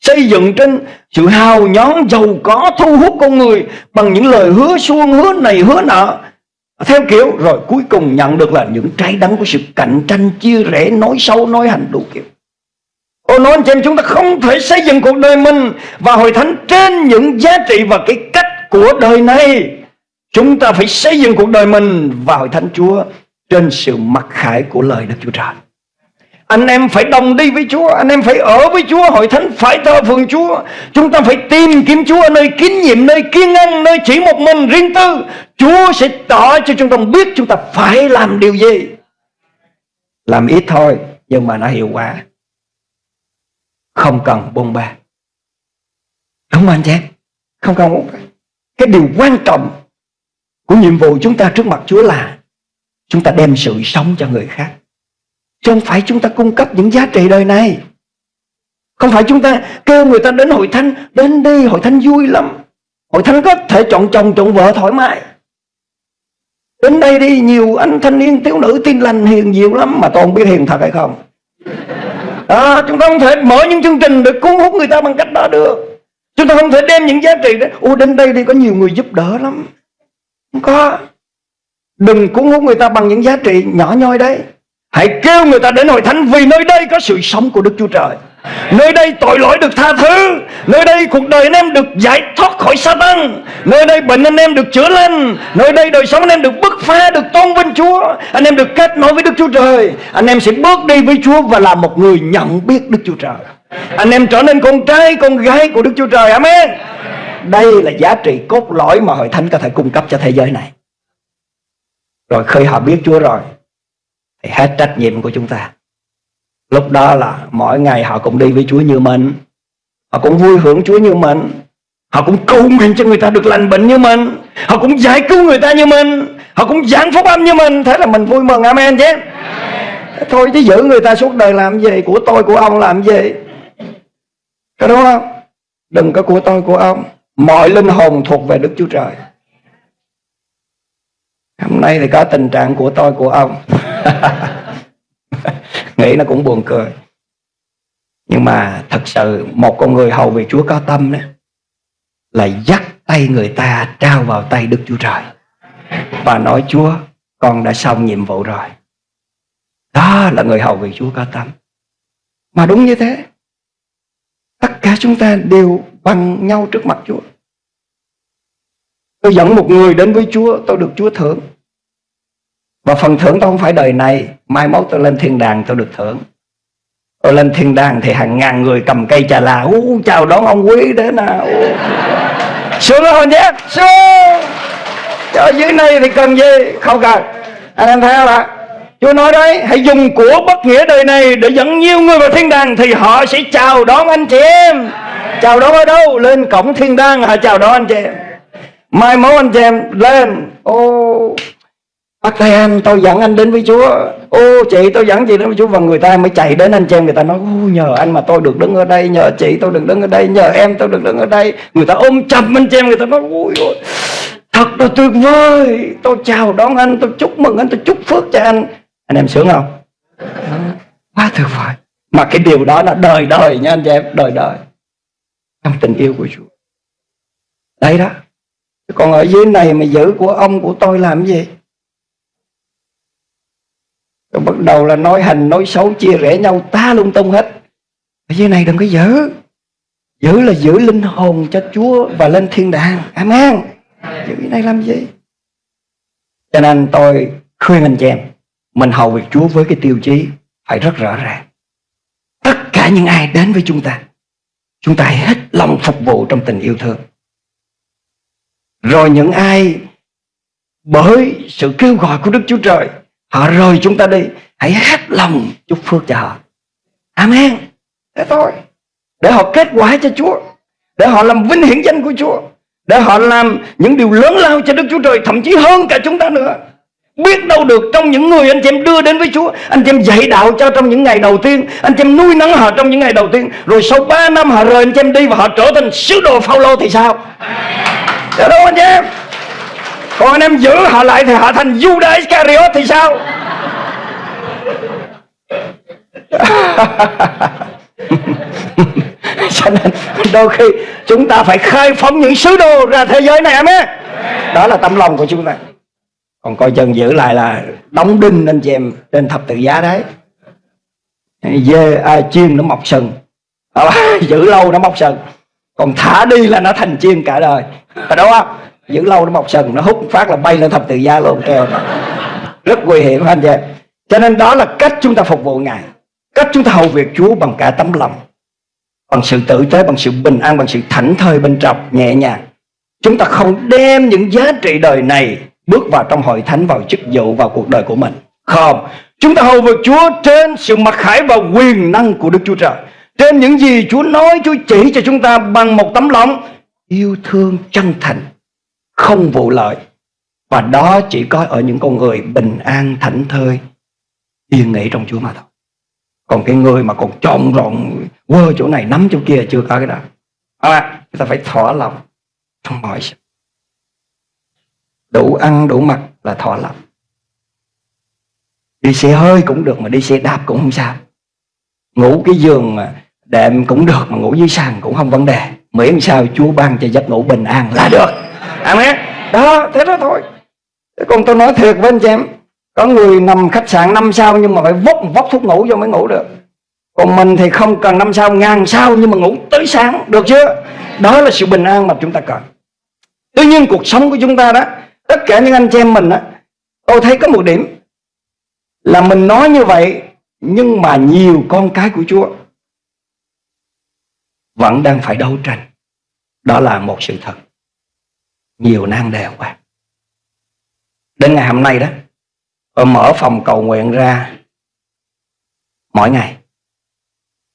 Xây dựng trên sự hào nhón giàu có thu hút con người Bằng những lời hứa suông hứa này hứa nọ. Theo kiểu rồi cuối cùng nhận được là những trái đắng của sự cạnh tranh chia rẽ Nói sâu nói hành đủ kiểu. Ô nói anh chị em chúng ta không thể xây dựng cuộc đời mình Và hội thánh trên những giá trị và cái cách của đời này Chúng ta phải xây dựng cuộc đời mình và hội thánh Chúa Trên sự mặc khải của lời Đức Chúa Trời. Anh em phải đồng đi với Chúa Anh em phải ở với Chúa Hội thánh phải thờ phượng Chúa. Chúng ta phải tìm kiếm Chúa Nơi kín nhiệm, nơi kiên ngăn Nơi chỉ một mình riêng tư. Chúa sẽ tỏ cho chúng ta biết Chúng ta phải làm điều gì. Làm ít thôi Nhưng mà nó hiệu quả. Không cần bông ba. Đúng không anh chị không cần bông ba cái điều quan trọng của nhiệm vụ chúng ta trước mặt Chúa là chúng ta đem sự sống cho người khác. Chứ không phải chúng ta cung cấp những giá trị đời này. Không phải chúng ta kêu người ta đến hội thánh đến đi hội thánh vui lắm. Hội thánh có thể chọn chồng chọn vợ thoải mái. Đến đây đi nhiều anh thanh niên thiếu nữ tin lành hiền nhiều lắm mà tôi không biết hiền thật hay không. À, chúng ta không thể mở những chương trình để cuốn hút người ta bằng cách đó được chúng ta không thể đem những giá trị đó. Ô đến đây đi, có nhiều người giúp đỡ lắm. Không có. Đừng cuốn hút người ta bằng những giá trị nhỏ nhoi đấy. Hãy kêu người ta đến hội thánh vì nơi đây có sự sống của đức chúa trời. Nơi đây tội lỗi được tha thứ. Nơi đây cuộc đời anh em được giải thoát khỏi Satan. Nơi đây bệnh anh em được chữa lành. Nơi đây đời sống anh em được bứt phá, Được tôn vinh Chúa. Anh em được kết nối với Đức Chúa Trời. Anh em sẽ bước đi với Chúa Và là một người nhận biết Đức Chúa Trời. Anh em trở nên con trai, con gái của Đức Chúa Trời. Amen. Đây là giá trị cốt lõi Mà hội thánh có thể cung cấp cho thế giới này. Rồi khi họ biết Chúa rồi, Thì hết trách nhiệm của chúng ta. Lúc đó là mỗi ngày họ cũng đi với Chúa như mình. Họ cũng vui hưởng Chúa như mình. Họ cũng cầu nguyện cho người ta được lành bệnh như mình. Họ cũng giải cứu người ta như mình. Họ cũng giảng phúc âm như mình. Thế là mình vui mừng. Amen chứ Thôi chứ giữ người ta suốt đời làm gì? Của tôi, của ông làm gì? Có đúng không Đừng có của tôi, của ông. Mọi linh hồn thuộc về Đức Chúa Trời. Hôm nay thì có tình trạng của tôi, của ông. Nghĩ nó cũng buồn cười. Nhưng mà thật sự, một con người hầu về Chúa có tâm đó, là dắt tay người ta trao vào tay Đức Chúa Trời. Và nói, Chúa, con đã xong nhiệm vụ rồi. Đó là người hầu về Chúa có tâm. Mà đúng như thế tất cả chúng ta đều bằng nhau trước mặt Chúa. Tôi dẫn một người đến với Chúa tôi được Chúa thưởng. Và phần thưởng tôi không phải đời này Mai mốt tôi lên thiên đàng tôi được thưởng. Tôi lên thiên đàng thì hàng ngàn người cầm cây trà là Ú, Chào đón ông quý đến nào Sướng không nhé Sướng. Ở dưới này thì cần gì? Không cần. Anh em thấy không ạ? Chúa nói đấy, Hãy dùng của bất nghĩa đời này Để dẫn nhiều người vào thiên đàng Thì họ sẽ chào đón anh chị em. Chào đón ở đâu? Lên cổng thiên đàng, họ chào đón anh chị em. Mai mốt anh chị em lên. Ô bác tay anh tôi dẫn anh đến với Chúa. Ô, chị tôi dẫn chị đến với Chúa. Và người ta mới chạy đến anh chị em, Người ta nói nhờ anh mà tôi được đứng ở đây, Nhờ chị tôi được đứng ở đây, Nhờ em tôi được đứng ở đây. Người ta ôm chầm anh chị em, Người ta nói, Ôi ôi, Thật là tuyệt vời. Tôi chào đón anh Tôi chúc mừng anh Tôi chúc phước cho anh. Anh em sướng không? Quá tuyệt vời. Mà cái điều đó là đời đời nha anh chị em Đời đời. Trong tình yêu của Chúa. Đấy đó. Còn ở dưới này mà giữ của ông của tôi làm gì? Rồi bắt đầu là nói hành nói xấu chia rẽ nhau ta lung tung hết. Cái gì này đừng có giữ. Giữ là giữ linh hồn cho Chúa Và lên thiên đàng. Amen. Giữ cái này làm gì? Cho nên tôi khuyên anh chị em mình hầu việc Chúa với cái tiêu chí Phải rất rõ ràng. Tất cả những ai đến với chúng ta Chúng ta hết lòng phục vụ trong tình yêu thương. Rồi những ai Bởi sự kêu gọi của Đức Chúa Trời, Họ rời chúng ta đi, Hãy hết lòng chúc phước cho họ. Amen. Thế thôi. Để họ kết quả cho Chúa, Để họ làm vinh hiển danh của Chúa, Để họ làm những điều lớn lao cho Đức Chúa Trời, Thậm chí hơn cả chúng ta nữa. Biết đâu được trong những người anh chị em đưa đến với Chúa Anh chị em dạy đạo cho trong những ngày đầu tiên Anh chị em nuôi nấng họ trong những ngày đầu tiên Rồi sau 3 năm họ rời anh chị em đi Và họ trở thành sứ đồ Phaolô thì sao? Dạ đâu anh chị em? Còn anh em giữ họ lại Thì họ thành Judas Iscariot thì sao? Cho nên đôi khi chúng ta phải khai phóng những sứ đồ ra thế giới này amen. Đó là tấm lòng của chúng ta còn coi chân giữ lại là đóng đinh anh chị em trên thập tự giá đấy. Dê à, chiên nó mọc sừng. À, giữ lâu nó mọc sừng. Còn thả đi là nó thành chiên cả đời. Phải đúng không giữ lâu nó mọc sừng nó hút phát là bay lên thập tự giá luôn kêu rất nguy hiểm anh chị. Em cho nên đó là cách chúng ta phục vụ ngài. Cách chúng ta hầu việc chúa bằng cả tấm lòng. Bằng sự tử tế bằng sự bình an bằng sự thảnh thơi bên trong nhẹ nhàng. Chúng ta không đem những giá trị đời này bước vào trong hội thánh vào chức vụ vào cuộc đời của mình. Không. Chúng ta hầu việc chúa trên sự mặc khải và quyền năng của đức chúa trời. Trên những gì chúa nói chúa chỉ cho chúng ta bằng một tấm lòng yêu thương chân thành không vụ lợi. Và đó chỉ có ở những con người bình an thảnh thơi yên nghỉ trong chúa mà thôi. Còn cái người mà còn trộn rộn quơ chỗ này nắm chỗ kia chưa có cái đó. À, chúng ta phải thỏa lòng trong mọi sự đủ ăn, đủ mặc là thỏa lòng đi xe hơi cũng được mà đi xe đạp cũng không sao. Ngủ cái giường mà đệm cũng được mà ngủ dưới sàn cũng không vấn đề. Miễn sao chúa ban cho giấc ngủ bình an là được. Amen. Đó, thế đó thôi. Còn tôi nói thiệt với anh chị em, có người nằm khách sạn năm sao nhưng mà phải vốc vốc thuốc ngủ cho mới ngủ được. Còn mình thì không cần năm sao, ngàn sao nhưng mà ngủ tới sáng, được chưa? Đó là sự bình an mà chúng ta cần. Tuy nhiên cuộc sống của chúng ta đó tất cả những anh chị em mình á, tôi thấy có một điểm là mình nói như vậy nhưng mà nhiều con cái của Chúa vẫn đang phải đấu tranh. Đó là một sự thật. Nhiều nan đề quá. Đến ngày hôm nay đó tôi mở phòng cầu nguyện ra mỗi ngày.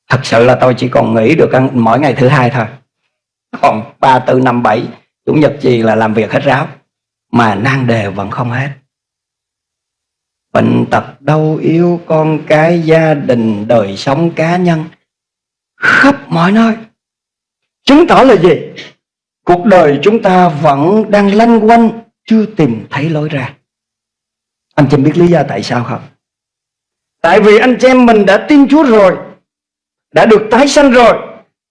Thật sự là tôi chỉ còn nghỉ được mỗi ngày thứ hai thôi. Còn ba tư năm bảy chủ nhật gì là làm việc hết ráo mà nan đề vẫn không hết. Bệnh tật đau yếu con cái gia đình, đời sống cá nhân, khắp mọi nơi. Chứng tỏ là gì? Cuộc đời chúng ta vẫn đang lanh quanh, chưa tìm thấy lối ra. Anh chị biết lý do tại sao không? Tại vì anh chị em mình đã tin chúa rồi, đã được tái sanh rồi,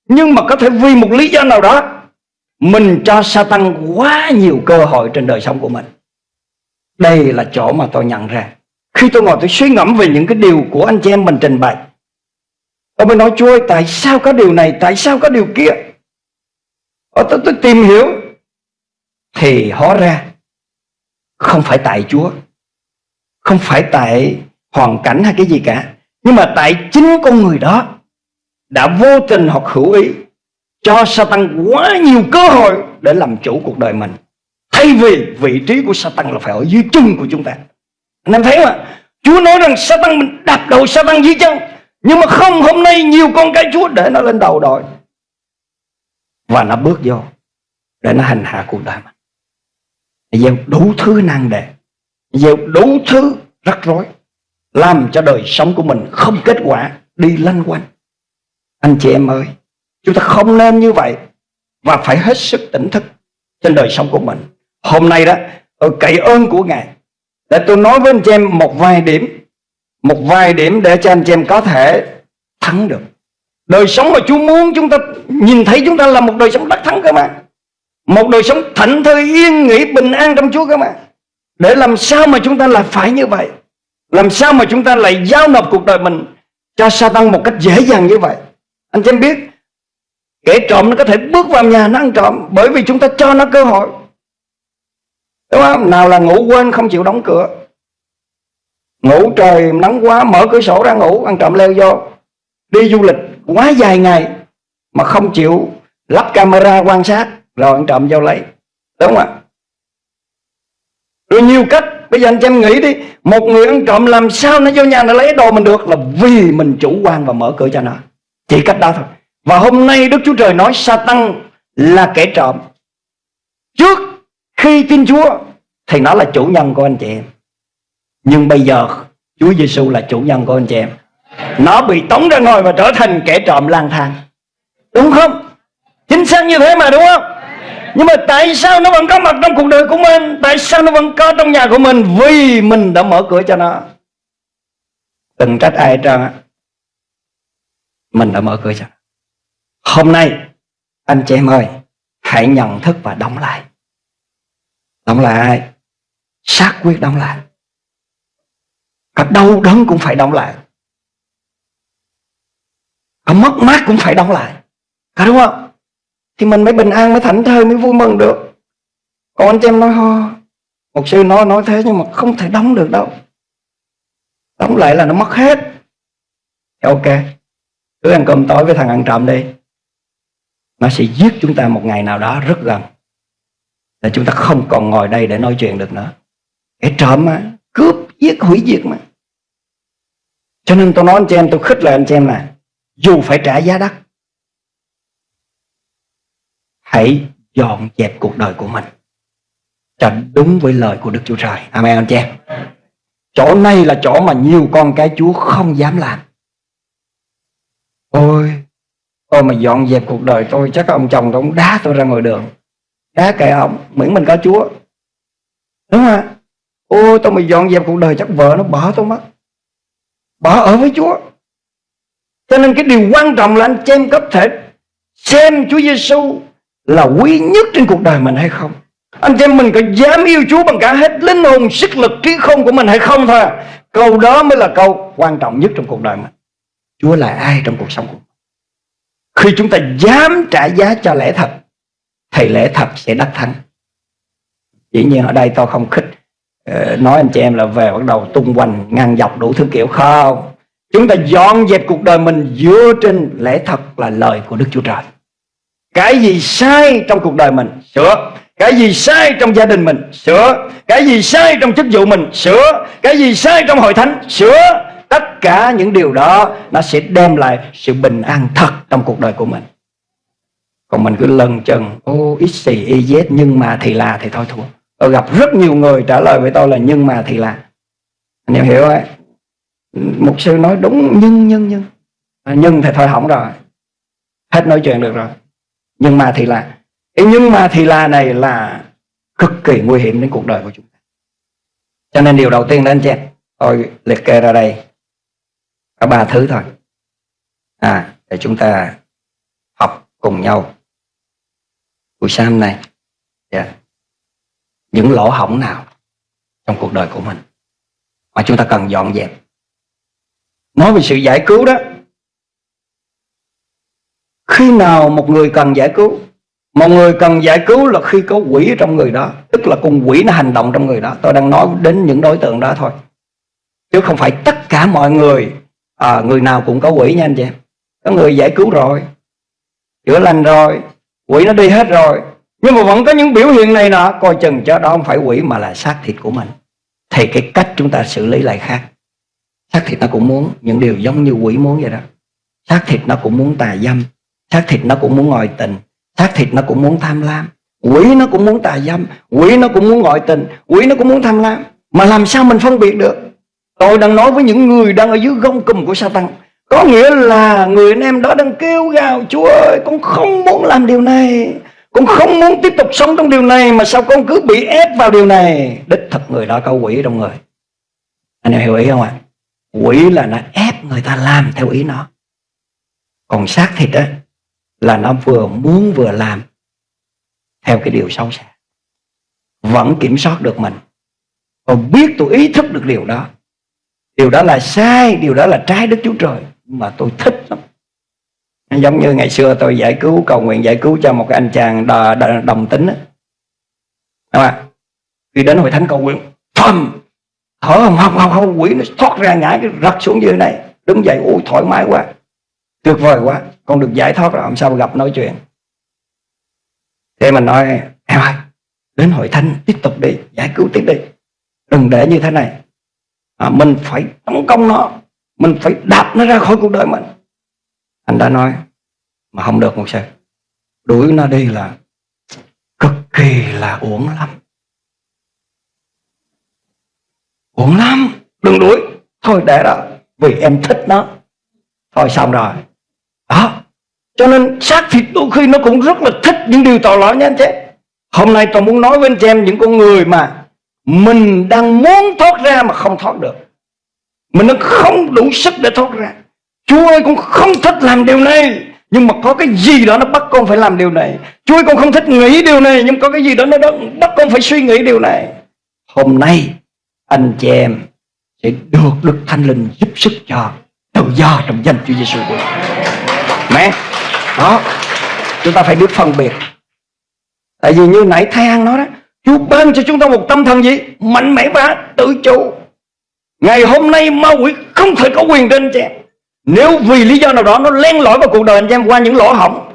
nhưng mà có thể vì một lý do nào đó mình cho Satan quá nhiều cơ hội trên đời sống của mình. Đây là chỗ mà tôi nhận ra. Khi tôi ngồi tôi suy ngẫm về những cái điều của anh chị em mình trình bày tôi mới nói chúa ơi tại sao có điều này? Tại sao có điều kia? Ở tôi, tôi tìm hiểu. Thì hóa ra không phải tại chúa không phải tại hoàn cảnh hay cái gì cả nhưng mà tại chính con người đó đã vô tình hoặc hữu ý cho Satan quá nhiều cơ hội để làm chủ cuộc đời mình. Thay vì vị trí của Satan là phải ở dưới chân của chúng ta. Anh em thấy mà Chúa nói rằng Satan mình đạp đầu Satan dưới chân. Nhưng mà không, hôm nay nhiều con cái Chúa để nó lên đầu đội. Và nó bước vô để nó hành hạ cuộc đời mình. Gieo đủ thứ năng đề. Gieo đủ thứ rắc rối. Làm cho đời sống của mình không kết quả, đi lanh quanh. Anh chị em ơi Chúng ta không nên như vậy Và phải hết sức tỉnh thức Trên đời sống của mình. Hôm nay đó, tôi cậy ơn của Ngài Để tôi nói với anh chị em một vài điểm, Một vài điểm để cho anh chị em có thể thắng được. Đời sống mà Chúa muốn chúng ta Nhìn thấy chúng ta là một đời sống đắc thắng cơ mà. Một đời sống thảnh thơi, yên nghỉ, bình an trong Chúa cơ mà. Để làm sao mà chúng ta lại phải như vậy? Làm sao mà chúng ta lại giao nộp cuộc đời mình Cho Satan một cách dễ dàng như vậy? Anh chị em biết Kẻ trộm nó có thể bước vào nhà nó ăn trộm Bởi vì chúng ta cho nó cơ hội. Đúng không? Nào là ngủ quên không chịu đóng cửa. Ngủ trời nắng quá, Mở cửa sổ ra ngủ, Ăn trộm leo vô. Đi du lịch quá dài ngày Mà không chịu lắp camera quan sát, Rồi ăn trộm vô lấy. Đúng không ạ? Rồi nhiều cách. Bây giờ anh em nghĩ đi. Một người ăn trộm làm sao nó vô nhà nó lấy đồ mình được Là vì mình chủ quan và mở cửa cho nó. Chỉ cách đó thôi. Và hôm nay Đức Chúa Trời nói Satan là kẻ trộm. Trước khi tin Chúa Thì nó là chủ nhân của anh chị em. Nhưng bây giờ, Chúa Giêsu là chủ nhân của anh chị em. Nó bị tống ra ngoài và trở thành kẻ trộm lang thang. Đúng không? Chính xác như thế mà, đúng không? Nhưng mà tại sao nó vẫn có mặt trong cuộc đời của mình? Tại sao nó vẫn có trong nhà của mình? Vì mình đã mở cửa cho nó. Đừng trách ai hết trơn á. Mình đã mở cửa cho nó. Hôm nay, Anh chị em ơi, Hãy nhận thức và đóng lại. Đóng lại Xác quyết đóng lại. Có đau đớn cũng phải đóng lại. Có mất mát cũng phải đóng lại. Có đúng không? Thì mình mới bình an, mới thảnh thơi, mới vui mừng được. Còn anh chị em nói, ho, một sư nói nói thế nhưng mà không thể đóng được đâu. Đóng lại là nó mất hết. Ok, cứ ăn cơm tối với thằng ăn trộm đi nó sẽ giết chúng ta một ngày nào đó rất gần là chúng ta không còn ngồi đây để nói chuyện được nữa kẻ trộm mà cướp giết hủy diệt mà cho nên tôi nói anh chị em tôi khích lệ anh chị em là dù phải trả giá đắt hãy dọn dẹp cuộc đời của mình cho đúng với lời của Đức Chúa Trời. Amen anh chị em. Chỗ này là chỗ mà nhiều con cái Chúa không dám làm. Ôi, tôi mà dọn dẹp cuộc đời tôi chắc ông chồng tôi cũng đá tôi ra ngoài đường. Đá kệ ông, miễn mình có Chúa. Đúng không? Ôi, tôi mà dọn dẹp cuộc đời chắc vợ nó bỏ tôi mất. Bỏ ở với Chúa. Cho nên cái điều quan trọng là anh chị em có thể xem Chúa Giêsu là quý nhất trên cuộc đời mình hay không anh chị em mình có dám yêu Chúa bằng cả hết linh hồn sức lực trí không của mình hay không thôi câu đó mới là câu quan trọng nhất trong cuộc đời mình Chúa là ai trong cuộc sống của mình khi chúng ta dám trả giá cho lẽ thật, thì lẽ thật sẽ đắc thắng. Dĩ nhiên ở đây tôi không khích ờ, nói anh chị em là về bắt đầu tung hoành, ngang dọc đủ thứ kiểu. Không. Chúng ta dọn dẹp cuộc đời mình dựa trên lẽ thật là lời của Đức Chúa Trời. Cái gì sai trong cuộc đời mình, sửa. Cái gì sai trong gia đình mình, sửa. Cái gì sai trong chức vụ mình, sửa. Cái gì sai trong hội thánh, sửa tất cả những điều đó nó sẽ đem lại sự bình an thật trong cuộc đời của mình. Còn mình cứ lần chừng ô ít xì y z nhưng mà thì là thì thôi thua. Tôi gặp rất nhiều người trả lời với tôi là nhưng mà thì là anh em hiểu ấy mục sư nói đúng nhưng nhưng nhưng à, nhưng thì thôi hỏng rồi. Hết nói chuyện được rồi. Nhưng mà thì là cái nhưng mà thì là này là cực kỳ nguy hiểm đến cuộc đời của chúng ta. Cho nên điều đầu tiên đó anh chị tôi liệt kê ra đây có ba thứ thôi. À để chúng ta học cùng nhau. Buổi sáng này yeah. Dạ, những lỗ hổng nào trong cuộc đời của mình mà chúng ta cần dọn dẹp? Nói về sự giải cứu đó. Khi nào một người cần giải cứu? Một người cần giải cứu là khi có quỷ trong người đó, tức là con quỷ nó hành động trong người đó. Tôi đang nói đến những đối tượng đó thôi. Chứ không phải tất cả mọi người à, người nào cũng có quỷ nha anh chị. Em có người giải cứu rồi chữa lành rồi quỷ nó đi hết rồi. Nhưng mà vẫn có những biểu hiện này nọ coi chừng cho đó không phải quỷ mà là xác thịt của mình. Thì cái cách chúng ta xử lý lại khác. Xác thịt nó cũng muốn những điều giống như quỷ muốn vậy đó. Xác thịt nó cũng muốn tà dâm. Xác thịt nó cũng muốn ngồi tình. Xác thịt nó cũng muốn tham lam. Quỷ nó cũng muốn tà dâm. Quỷ nó cũng muốn ngồi tình. Quỷ nó cũng muốn tham lam. Mà làm sao mình phân biệt được? Tôi đang nói với những người đang ở dưới gông cùm của Satan có nghĩa là người anh em đó đang kêu gào, Chúa ơi, con không muốn làm điều này. Con không muốn tiếp tục sống trong điều này, Mà sao con cứ bị ép vào điều này? Đích thật người đó có quỷ trong người. Anh em hiểu ý không ạ? Quỷ là nó ép người ta làm theo ý nó. Còn xác thịt đó là nó vừa muốn vừa làm theo cái điều xấu xa. Vẫn kiểm soát được mình. Còn biết tôi ý thức được điều đó điều đó là sai điều đó là trái đức chúa trời. Mà tôi thích lắm. Giống như ngày xưa tôi giải cứu cầu nguyện giải cứu cho một cái anh chàng đà, đò, đồng tính đó. Đúng không? khi đến hội thánh cầu nguyện thầm! Thở không không không không quỷ nó thoát ra nhảy cái rật xuống dưới này. Đứng dậy ui thoải mái quá. Tuyệt vời quá. Con được giải thoát rồi làm sao gặp nói chuyện. Thế mình nói em ơi đến hội thánh tiếp tục đi giải cứu tiếp đi. Đừng để như thế này à, mình phải tấn công nó. Mình phải đạp nó ra khỏi cuộc đời mình. Anh đã nói mà không được một sư. Đuổi nó đi là cực kỳ là uổng lắm. Uổng lắm. Đừng đuổi. Thôi để đó. Vì em thích nó. Thôi xong rồi. Đó. Cho nên xác thịt đôi khi nó cũng rất là thích những điều tội lỗi nha anh chị hôm nay tôi muốn nói với anh chị em những con người mà mình đang muốn thoát ra mà không thoát được. Mình đang không đủ sức để thoát ra. Chúa ơi, con không thích làm điều này. Nhưng mà có cái gì đó nó bắt con phải làm điều này. Chúa ơi, con không thích nghĩ điều này, Nhưng có cái gì đó nó bắt con phải suy nghĩ điều này. Hôm nay, anh chị em sẽ được Đức Thánh Linh giúp sức cho tự do trong danh Chúa Giêsu của Mẹ, Đó, Chúng ta phải biết phân biệt. Tại vì như nãy Thái An nói đó Chúa ban cho chúng ta một tâm thần gì? Mạnh mẽ và tự chủ. Ngày hôm nay ma quỷ không thể có quyền trên anh chị em Nếu vì lý do nào đó nó len lỏi vào cuộc đời anh em qua những lỗ hỏng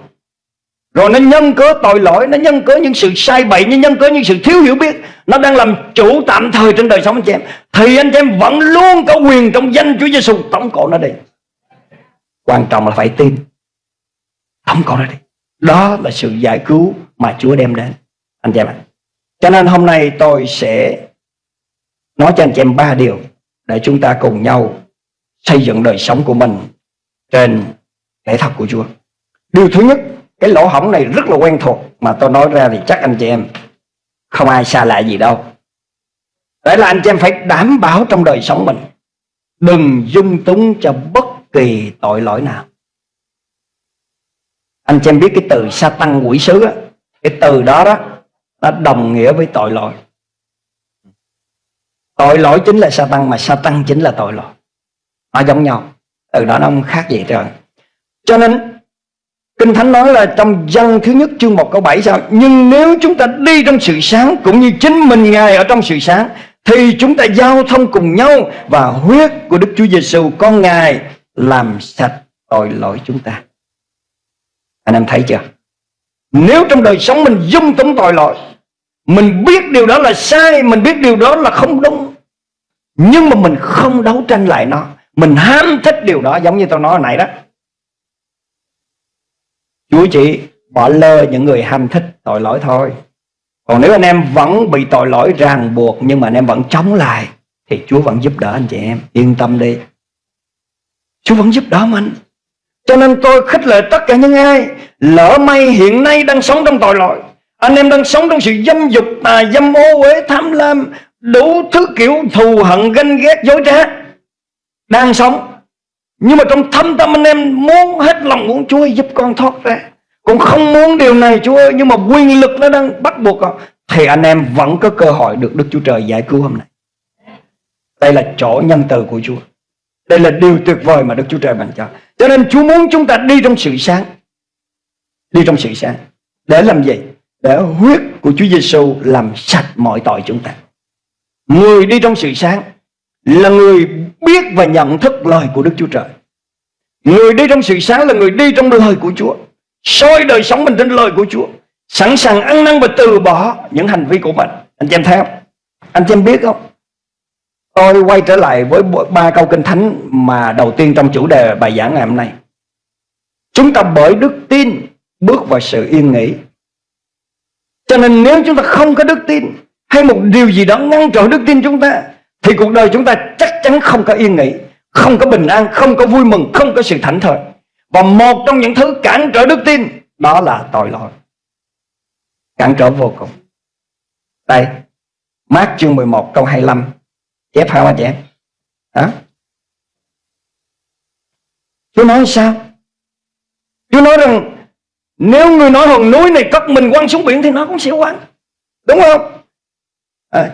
Rồi nó nhân cớ tội lỗi, Nó nhân cớ những sự sai bậy, Nó nhân cớ những sự thiếu hiểu biết, Nó đang làm chủ tạm thời trên đời sống anh chị em, Thì anh chị em vẫn luôn có quyền trong danh Chúa Giêsu tổng cổ nó đi. Quan trọng là phải tin. Tổng cổ nó đi. Đó là sự giải cứu mà Chúa đem đến. Anh chị em ạ. Cho nên hôm nay tôi sẽ Nói cho anh chị em ba điều để chúng ta cùng nhau xây dựng đời sống của mình trên lẽ thật của Chúa. Điều thứ nhất, cái lỗ hổng này rất là quen thuộc mà tôi nói ra thì chắc anh chị em không ai xa lạ gì đâu. Đấy là anh chị em phải đảm bảo trong đời sống mình đừng dung túng cho bất kỳ tội lỗi nào. Anh chị em biết cái từ sa tăng quỷ sứ á, cái từ đó đó nó đồng nghĩa với tội lỗi. Tội lỗi chính là sa tăng Mà sa tăng chính là tội lỗi. Nó giống nhau. Từ đó nó không khác gì trời. Cho nên, Kinh Thánh nói là trong dân thứ nhất chương 1 câu 7 sao? Nhưng nếu chúng ta đi trong sự sáng Cũng như chính mình, Ngài ở trong sự sáng, Thì chúng ta giao thông cùng nhau Và huyết của Đức Chúa Giêsu Con Ngài làm sạch tội lỗi chúng ta. Anh em thấy chưa? Nếu trong đời sống mình dung túng tội lỗi mình biết điều đó là sai, Mình biết điều đó là không đúng. Nhưng mà mình không đấu tranh lại nó. Mình ham thích điều đó, Giống như tôi nói hồi nãy đó. Chúa chỉ bỏ lơ những người ham thích tội lỗi thôi. Còn nếu anh em vẫn bị tội lỗi ràng buộc Nhưng mà anh em vẫn chống lại, Thì Chúa vẫn giúp đỡ anh chị em. Yên tâm đi. Chúa vẫn giúp đỡ mình. Cho nên tôi khích lệ tất cả những ai Lỡ may hiện nay đang sống trong tội lỗi anh em đang sống trong sự dâm dục, tà dâm ô uế, tham lam, Đủ thứ kiểu thù hận, ganh ghét, dối trá. Đang sống. Nhưng mà trong thâm tâm anh em muốn hết lòng muốn Chúa giúp con thoát ra. Cũng không muốn điều này, Chúa ơi, Nhưng mà quyền lực nó đang bắt buộc con. Thì anh em vẫn có cơ hội được Đức Chúa Trời giải cứu hôm nay. Đây là chỗ nhân từ của Chúa. Đây là điều tuyệt vời mà Đức Chúa Trời ban cho. Cho nên Chúa muốn chúng ta đi trong sự sáng. Đi trong sự sáng. Để làm gì? Để huyết của Chúa Giêsu làm sạch mọi tội chúng ta. Người đi trong sự sáng là người biết và nhận thức lời của Đức Chúa Trời. Người đi trong sự sáng là người đi trong lời của Chúa. soi đời sống mình trên lời của Chúa. Sẵn sàng ăn năn và từ bỏ những hành vi của mình. Anh chị em thấy không? Anh chị em biết không? Tôi quay trở lại với ba câu kinh thánh mà đầu tiên trong chủ đề bài giảng ngày hôm nay. Chúng ta bởi đức tin bước vào sự yên nghỉ cho nên nếu chúng ta không có đức tin Hay một điều gì đó ngăn trở đức tin chúng ta Thì cuộc đời chúng ta chắc chắn không có yên nghỉ Không có bình an, không có vui mừng, không có sự thảnh thơi. Và một trong những thứ cản trở đức tin Đó là tội lỗi. Cản trở vô cùng. Đây Mát chương 11 câu 25 Chép hả anh chị em? Hả? Chúa nói sao? Chúa nói rằng nếu người nói hòn núi này cất mình quăng xuống biển Thì nó cũng sẽ quăng. Đúng không? À.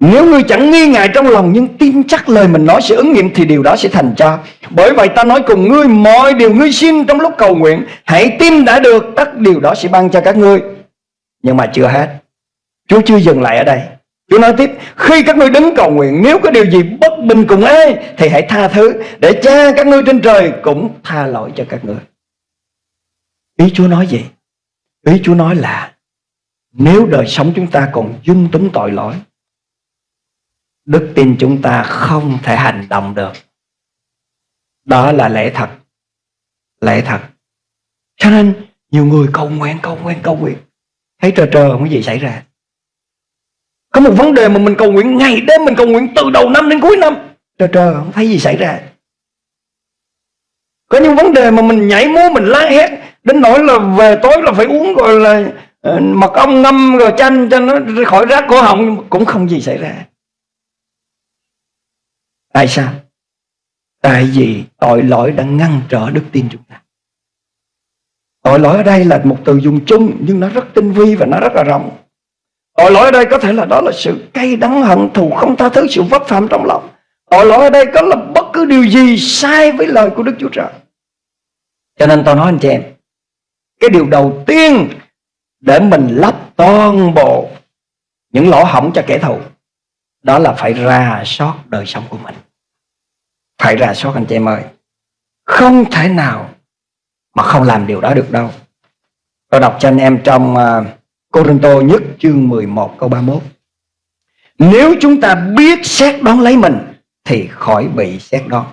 Nếu ngươi chẳng nghi ngại trong lòng Nhưng tin chắc lời mình nói sẽ ứng nghiệm Thì điều đó sẽ thành cho. Bởi vậy ta nói cùng ngươi, Mọi điều ngươi xin trong lúc cầu nguyện, Hãy tin đã được, Tất điều đó sẽ ban cho các ngươi. Nhưng mà chưa hết. Chúa chưa dừng lại ở đây. Chúa nói tiếp, Khi các ngươi đứng cầu nguyện, Nếu có điều gì bất bình cùng ai Thì hãy tha thứ, Để cha các ngươi trên trời Cũng tha lỗi cho các ngươi. Ý Chúa nói gì? Ý Chúa nói là Nếu đời sống chúng ta còn dung túng tội lỗi Đức tin chúng ta không thể hành động được. Đó là lẽ thật. Lẽ thật. Cho nên nhiều người cầu nguyện, cầu nguyện, cầu nguyện. Thấy trơ trơ không có gì xảy ra. Có một vấn đề mà mình cầu nguyện ngày đêm Mình cầu nguyện từ đầu năm đến cuối năm. Trơ trơ không thấy gì xảy ra. Có những vấn đề mà mình nhảy múa Mình la hét Đến nỗi là về tối là phải uống gọi là ờ, Mật ong ngâm rồi chanh cho nó khỏi rác cổ họng Cũng không gì xảy ra Tại sao? Tại vì tội lỗi đã ngăn trở đức tin chúng ta. Tội lỗi ở đây là một từ dùng chung nhưng nó rất tinh vi và nó rất là rộng. Tội lỗi ở đây có thể là đó là sự cay đắng hận thù không tha thứ sự vấp phạm trong lòng. Tội lỗi ở đây có là bất cứ điều gì sai với lời của Đức Chúa Trời. Cho nên tôi nói anh chị em, cái điều đầu tiên để mình lấp toàn bộ những lỗ hỏng cho kẻ thù đó là phải ra soát đời sống của mình. Phải ra soát anh chị em ơi. Không thể nào mà không làm điều đó được đâu. Tôi đọc cho anh em trong uh, Corinto nhất chương 11 câu 31 nếu chúng ta biết xét đón lấy mình thì khỏi bị xét đón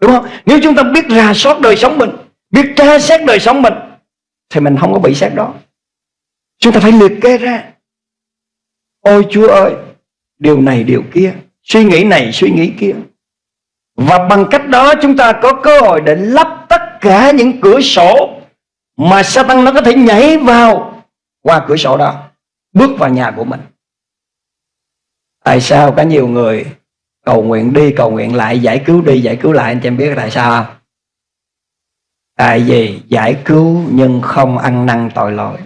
đúng không? Nếu chúng ta biết ra soát đời sống mình biết tra xét đời sống mình thì mình không có bị xét đó chúng ta phải liệt kê ra ôi chúa ơi điều này điều kia suy nghĩ này suy nghĩ kia và bằng cách đó chúng ta có cơ hội để lắp tất cả những cửa sổ mà Satan nó có thể nhảy vào qua cửa sổ đó, bước vào nhà của mình. Tại sao có nhiều người cầu nguyện đi cầu nguyện lại giải cứu đi giải cứu lại anh chị em biết tại sao không? Tại vì giải cứu nhưng không ăn năn tội lỗi.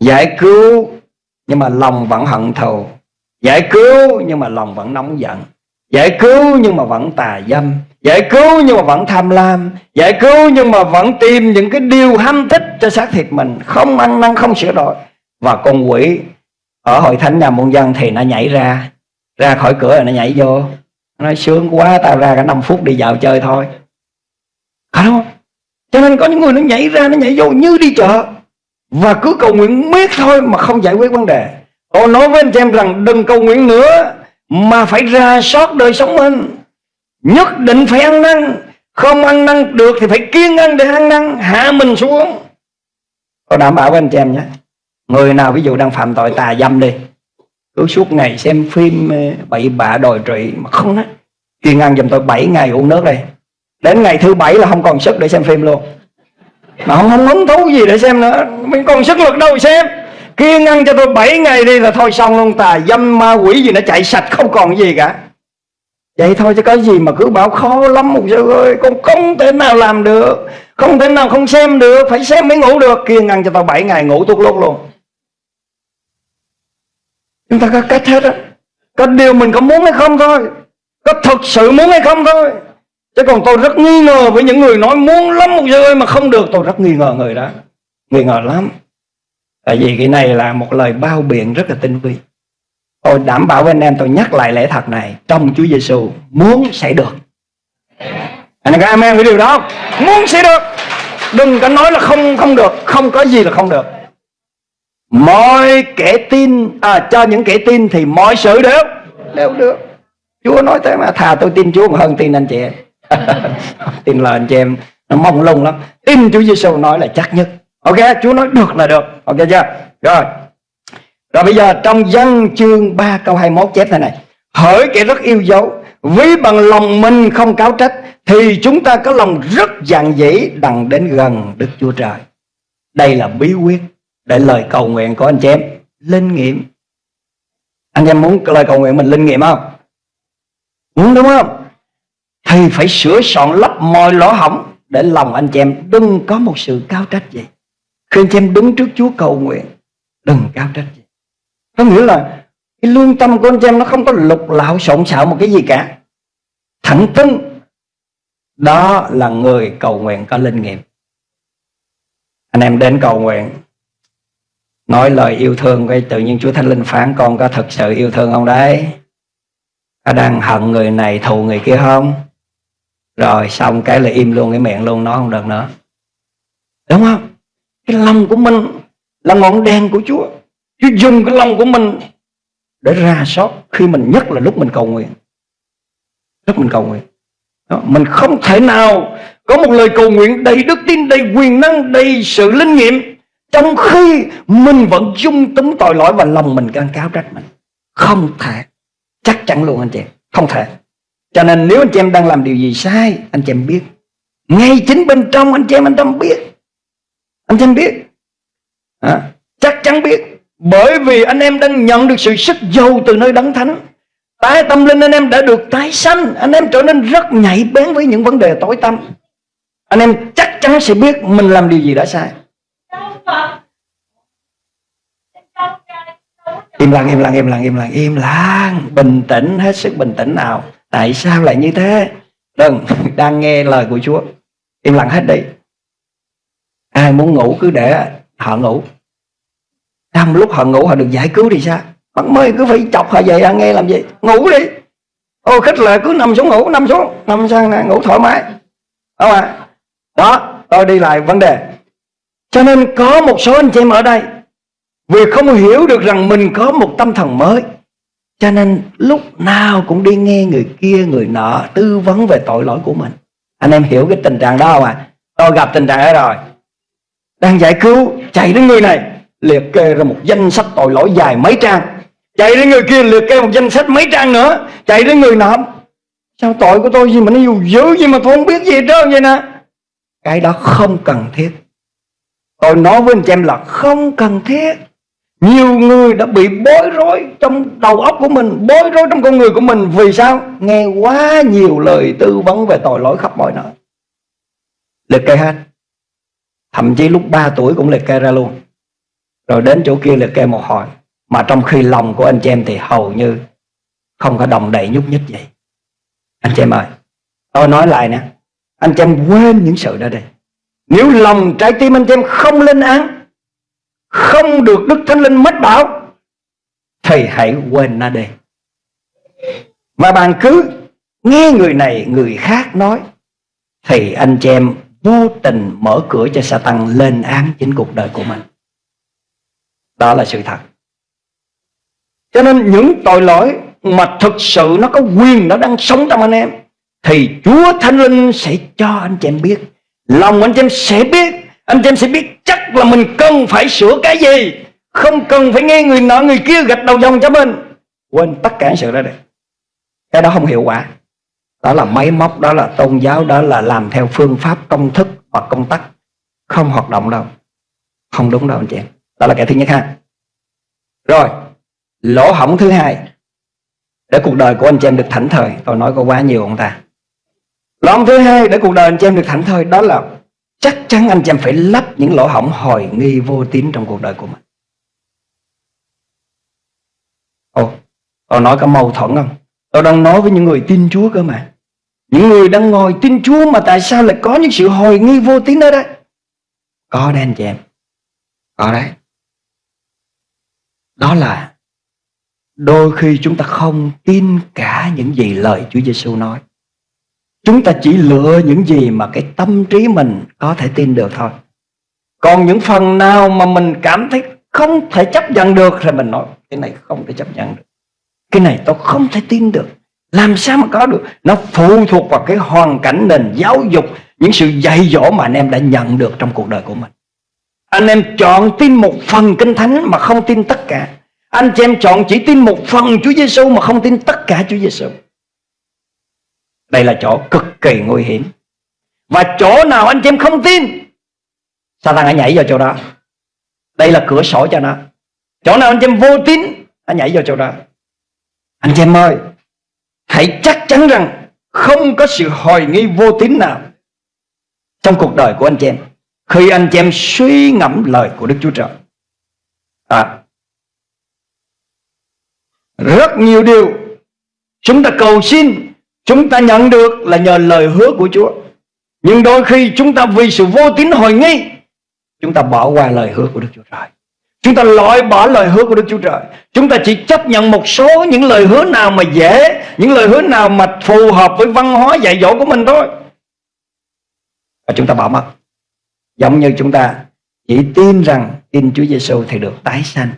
Giải cứu nhưng mà lòng vẫn hận thù. Giải cứu nhưng mà lòng vẫn nóng giận. Giải cứu nhưng mà vẫn tà dâm. Giải cứu nhưng mà vẫn tham lam. Giải cứu nhưng mà vẫn tìm những cái điều ham thích cho xác thịt mình. Không ăn năn, không sửa đổi. Và con quỷ ở hội thánh nhà môn dân thì nó nhảy ra. Ra khỏi cửa rồi nó nhảy vô. Nó nói, sướng quá, tao ra cả 5 phút đi dạo chơi thôi. À, phải không? Cho nên có những người nó nhảy ra, nó nhảy vô như đi chợ. Và cứ cầu nguyện miết thôi mà không giải quyết vấn đề. Tôi nói với anh chị em rằng đừng cầu nguyện nữa, mà phải ra soát đời sống mình. Nhất định phải ăn năn. Không ăn năn được thì phải kiên ăn để ăn năn, hạ mình xuống. Tôi đảm bảo với anh chị em nhé. Người nào ví dụ đang phạm tội, tà dâm đi. Cứ suốt ngày xem phim ờ, bậy bạ đòi trị mà không á kiên ăn giùm tôi 7 ngày uống nước đây đến ngày thứ bảy là không còn sức để xem phim luôn. Mà không không hứng thú gì để xem nữa. Mình còn sức lực đâu xem. Kiên ăn cho tôi 7 ngày đi là thôi xong luôn. Tà dâm ma quỷ gì nó chạy sạch không còn gì cả. Vậy thôi chứ có gì mà cứ bảo khó lắm. Một sư ơi, con không thể nào làm được. Không thể nào không xem được. Phải xem mới ngủ được. Kiên ăn cho tôi 7 ngày ngủ tuốt luôn luôn. Chúng ta có cách hết á. Có điều mình có muốn hay không thôi. Có thực sự muốn hay không thôi chứ còn tôi rất nghi ngờ với những người nói muốn lắm một giờ ơi mà không được. Tôi rất nghi ngờ người đó. Nghi ngờ lắm. Tại vì cái này là một lời bao biện rất là tinh vi. Tôi đảm bảo với anh em tôi nhắc lại lẽ thật này. Trong Chúa Giêsu muốn sẽ được. Anh em có amen với điều đó không? Muốn sẽ được. Đừng có nói là không không được. Không có gì là không được. Mọi kẻ tin à, Cho những kẻ tin thì mọi sự đều Đều được. Chúa nói thế mà. Thà tôi tin Chúa còn hơn tin anh chị em. Tin lời anh chị em, Nó mong lung lắm. Tin Chúa Giêsu nói là chắc nhất. Ok, Chúa nói được là được. Ok chưa? Rồi. Rồi bây giờ trong dân chương 3 câu 21 chép thế này. Hỡi kẻ rất yêu dấu, Ví bằng lòng mình không cáo trách, Thì chúng ta có lòng rất dạn dĩ Đằng đến gần Đức Chúa Trời. Đây là bí quyết Để lời cầu nguyện của anh chị em Linh nghiệm. Anh em muốn lời cầu nguyện mình linh nghiệm không? Muốn đúng không? Thì phải sửa soạn lấp mọi lỗ hỏng Để lòng anh chị em đừng có một sự cao trách gì. Khi anh chị em đứng trước Chúa cầu nguyện, Đừng cao trách gì. Có nghĩa là cái lương tâm của anh chị em nó không có lục lạo, xộn xạo một cái gì cả. Thẳng tin đó là người cầu nguyện có linh nghiệm. Anh em đến cầu nguyện, nói lời yêu thương cái tự nhiên Chúa Thánh Linh phán, con có thật sự yêu thương không đấy? Có đang hận người này, thù người kia không? Rồi xong cái là im luôn cái miệng luôn nói không được nữa. Đúng không? Cái lòng của mình là ngọn đèn của Chúa. Chúa dùng cái lòng của mình để ra sót khi mình nhất là lúc mình cầu nguyện. Lúc mình cầu nguyện. Đó, mình không thể nào có một lời cầu nguyện đầy đức tin đầy quyền năng đầy sự linh nghiệm trong khi mình vẫn dung túng tội lỗi và lòng mình can cáo trách mình. Không thể. Chắc chắn luôn anh chị. Không thể cho nên nếu anh chị em đang làm điều gì sai anh chị em biết. Ngay chính bên trong anh chị em anh em biết. Anh chị em biết. À, chắc chắn biết. Bởi vì anh em đang nhận được sự sức giàu từ nơi đấng thánh. Tái tâm linh anh em đã được tái sanh. Anh em trở nên rất nhạy bén với những vấn đề tối tâm. Anh em chắc chắn sẽ biết mình làm điều gì đã sai. Im lặng, im lặng, im lặng, im lặng, im lặng. Bình tĩnh, hết sức bình tĩnh nào. Tại sao lại như thế? Đừng, đang nghe lời của Chúa. Im lặng hết đi. Ai muốn ngủ cứ để họ ngủ. Trong lúc họ ngủ họ được giải cứu thì sao? Bạn mới cứ phải chọc họ dậy họ nghe làm gì? Ngủ đi. Ô khích lệ cứ nằm xuống ngủ Nằm xuống. Nằm sang ngủ thoải mái. Không ạ Đó tôi đi lại vấn đề. Cho nên có một số anh chị em ở đây Vì không hiểu được rằng mình có một tâm thần mới. Cho nên lúc nào cũng đi nghe người kia, người nọ Tư vấn về tội lỗi của mình. Anh em hiểu cái tình trạng đó không ạ? À? Tôi gặp tình trạng đó rồi. Đang giải cứu, Chạy đến người này, liệt kê ra một danh sách tội lỗi dài mấy trang. Chạy đến người kia, liệt kê một danh sách mấy trang nữa, chạy đến người nọ. Sao tội của tôi gì mà nó dù dữ gì mà tôi không biết gì hết trơn vậy nè? Cái đó không cần thiết. Tôi nói với anh chị em là không cần thiết nhiều người đã bị bối rối trong đầu óc của mình, bối rối trong con người của mình. Vì sao? Nghe quá nhiều lời tư vấn về tội lỗi khắp mọi nơi. Liệt kê hết. Thậm chí lúc 3 tuổi cũng liệt kê ra luôn. Rồi đến chỗ kia liệt kê một hồi. Mà trong khi lòng của anh chị em thì hầu như không có đồng đầy nhúc nhích vậy anh chị em ơi, tôi nói lại nè. Anh chị em quên những sự đó đi. Nếu lòng trái tim anh chị em không lên án không được đức thánh linh mất bảo thì hãy quên nó đi. Và bạn cứ nghe người này, người khác nói thì anh chị em vô tình mở cửa cho Satan lên án chính cuộc đời của mình. Đó là sự thật. Cho nên những tội lỗi mà thực sự nó có quyền, nó đang sống trong anh em, thì Chúa Thánh Linh sẽ cho anh chị em biết, lòng anh chị em sẽ biết anh chị em sẽ biết chắc là mình cần phải sửa cái gì. Không cần phải nghe người nọ người kia gạch đầu dòng cho mình. Quên tất cả sự đó đi cái đó không hiệu quả. Đó là máy móc, đó là tôn giáo, đó là làm theo phương pháp công thức hoặc công tắc. Không hoạt động đâu. Không đúng đâu, anh chị em. Đó là cái thứ nhất ha. Rồi, lỗ hỏng thứ hai. Để cuộc đời của anh chị em được thảnh thơi. Tôi nói có quá nhiều ông ta. Lỗ hỏng thứ hai để cuộc đời anh chị em được thảnh thơi đó là chắc chắn anh chị em phải lắp những lỗ hỏng hồi nghi vô tín trong cuộc đời của mình. Ồ tôi nói có mâu thuẫn không? Tôi đang nói với những người tin chúa cơ mà. Những người đang ngồi tin chúa mà tại sao lại có những sự hồi nghi vô tín ở đây? Có đấy anh chị em. Có đấy. Đó là đôi khi chúng ta không tin cả những gì lời Chúa Giêsu nói. Chúng ta chỉ lựa những gì mà cái tâm trí mình có thể tin được thôi. Còn những phần nào mà mình cảm thấy không thể chấp nhận được thì mình nói cái này không thể chấp nhận được. Cái này tôi không thể tin được. Làm sao mà có được? Nó phụ thuộc vào cái hoàn cảnh nền giáo dục, những sự dạy dỗ mà anh em đã nhận được trong cuộc đời của mình. Anh em chọn tin một phần kinh thánh mà không tin tất cả. Anh chị em chọn chỉ tin một phần Chúa Giêsu mà không tin tất cả Chúa Giêsu. Đây là chỗ cực kỳ nguy hiểm. Và chỗ nào anh chị em không tin, Satan hãy nhảy vào chỗ đó. Đây là cửa sổ cho nó. Chỗ nào anh chị em vô tín, nó nhảy vào chỗ đó. Anh chị em ơi, hãy chắc chắn rằng không có sự hồi nghi vô tín nào trong cuộc đời của anh chị em khi anh chị em suy ngẫm lời của Đức Chúa Trời. À, rất nhiều điều chúng ta cầu xin chúng ta nhận được là nhờ lời hứa của Chúa. Nhưng đôi khi chúng ta vì sự vô tín hồi nghi, chúng ta bỏ qua lời hứa của Đức Chúa Trời. Chúng ta loại bỏ lời hứa của Đức Chúa Trời. Chúng ta chỉ chấp nhận một số những lời hứa nào mà dễ, Những lời hứa nào mà phù hợp với văn hóa dạy dỗ của mình thôi. Và chúng ta bỏ mất. Giống như chúng ta chỉ tin rằng tin Chúa Giêsu thì được tái sanh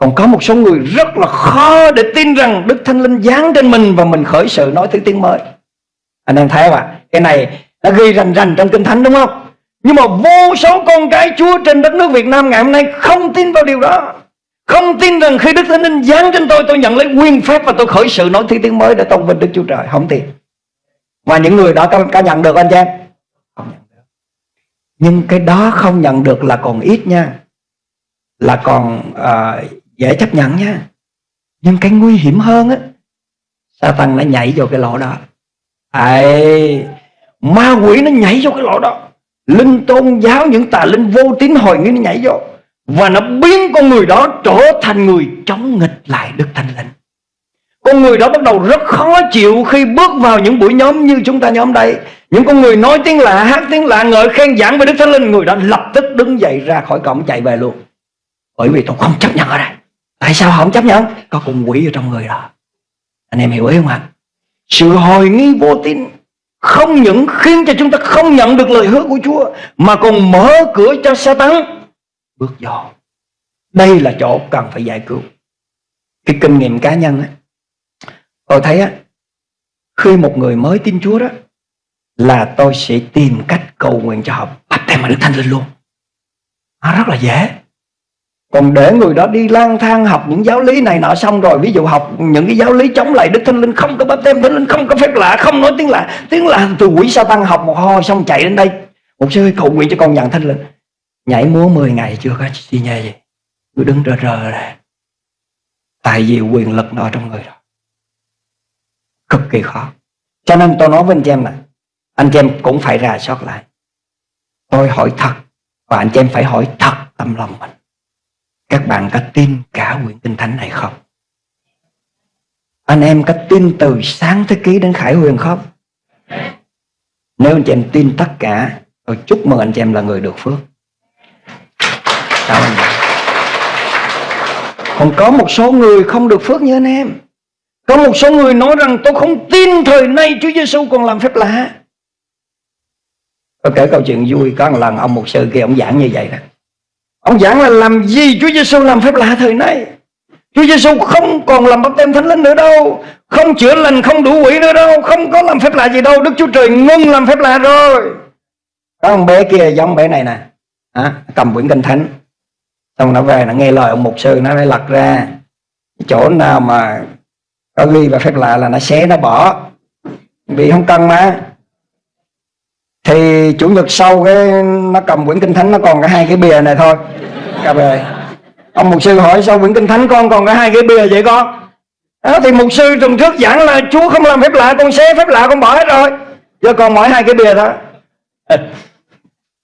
còn có một số người rất là khó để tin rằng Đức Thánh Linh giáng trên mình và mình khởi sự nói thứ tiếng mới. Anh em thấy không ạ? Cái này đã ghi rành rành trong Kinh Thánh đúng không? Nhưng mà vô số con cái Chúa trên đất nước Việt Nam ngày hôm nay không tin vào điều đó. Không tin rằng khi Đức Thánh Linh giáng trên tôi Tôi nhận lấy quyền phép và tôi khởi sự nói thứ tiếng mới Để tôn vinh Đức Chúa Trời Không tin Và những người đó có, có nhận được anh chị em Không nhận được Nhưng cái đó không nhận được là còn ít nha Là còn uh, dễ chấp nhận nha. Nhưng cái nguy hiểm hơn á sa tăng nó nhảy vô cái lỗ đó. Ấy Ma quỷ nó nhảy vô cái lỗ đó. Linh tôn giáo những tà linh vô tín hồi nghi nó nhảy vô. Và nó biến con người đó trở thành người chống nghịch lại Đức Thánh Linh. Con người đó bắt đầu rất khó chịu khi bước vào những buổi nhóm như chúng ta nhóm đây. Những con người nói tiếng lạ, hát tiếng lạ, ngợi khen giảng về Đức Thánh Linh Người đó lập tức đứng dậy ra khỏi cổng chạy về luôn. Bởi vì tôi không chấp nhận ở đây. Tại sao họ không chấp nhận? Có con quỷ ở trong người đó Anh em hiểu ý không ạ? Sự hồi nghi vô tin không những khiến cho chúng ta không nhận được lời hứa của Chúa mà còn mở cửa cho Satan bước vô. Đây là chỗ cần phải giải cứu. Cái kinh nghiệm cá nhân á, tôi thấy á, khi một người mới tin Chúa đó là tôi sẽ tìm cách cầu nguyện cho họ bắt mà Đức Thánh Linh luôn. Nó rất là dễ. Còn để người đó đi lang thang học những giáo lý này nọ xong rồi, Ví dụ học những cái giáo lý chống lại Đức Thánh Linh, Không có bắp tem Thánh Linh, Không có phép lạ, Không nói tiếng lạ Tiếng lạ từ quỷ sa tăng học một hồi Xong chạy đến đây. Một sư cầu nguyện cho con nhận Thánh Linh, Nhảy múa 10 ngày chưa có gì nhê gì, Cứ đứng rờ rờ này Tại vì quyền lực nó trong người đó. Cực kỳ khó. Cho nên tôi nói với anh chị em này Anh chị em cũng phải rà soát lại. Tôi hỏi thật Và anh chị em phải hỏi thật tâm lòng mình các bạn có tin cả quyển kinh thánh này không? Anh em có tin từ sáng thế ký đến khải huyền không? Nếu anh chị em tin tất cả, Tôi chúc mừng anh chị em là người được phước. Cảm ơn Còn có một số người không được phước như anh em. Có một số người nói rằng, tôi không tin thời nay Chúa Giêsu còn làm phép lạ. Tôi kể câu chuyện vui Có một lần, ông một sư kia ông giảng như vậy đó. Ông giảng là làm gì? Chúa Giêsu làm phép lạ thời nay. Chúa Giêsu không còn làm bắp tem thánh linh nữa đâu. Không chữa lành không đủ quỷ nữa đâu. Không có làm phép lạ gì đâu. Đức Chúa Trời ngưng làm phép lạ rồi. Có ông bé kia giống bé này nè. À, Cầm quyển kinh thánh. Xong nó về nó nghe lời ông mục sư Nó lại lật ra. Chỗ nào mà có ghi và phép lạ là nó xé nó bỏ. Vì không cần mà thì chủ nhật sau cái nó cầm quyển kinh thánh nó còn có hai cái bìa này thôi. Cà bề. Ông mục sư hỏi sao quyển kinh thánh con còn có hai cái bìa vậy con? Đó, thì mục sư tuần trước giảng là chúa không làm phép lạ con xé phép lạ con bỏ hết rồi. Giờ còn mỗi hai cái bìa thôi.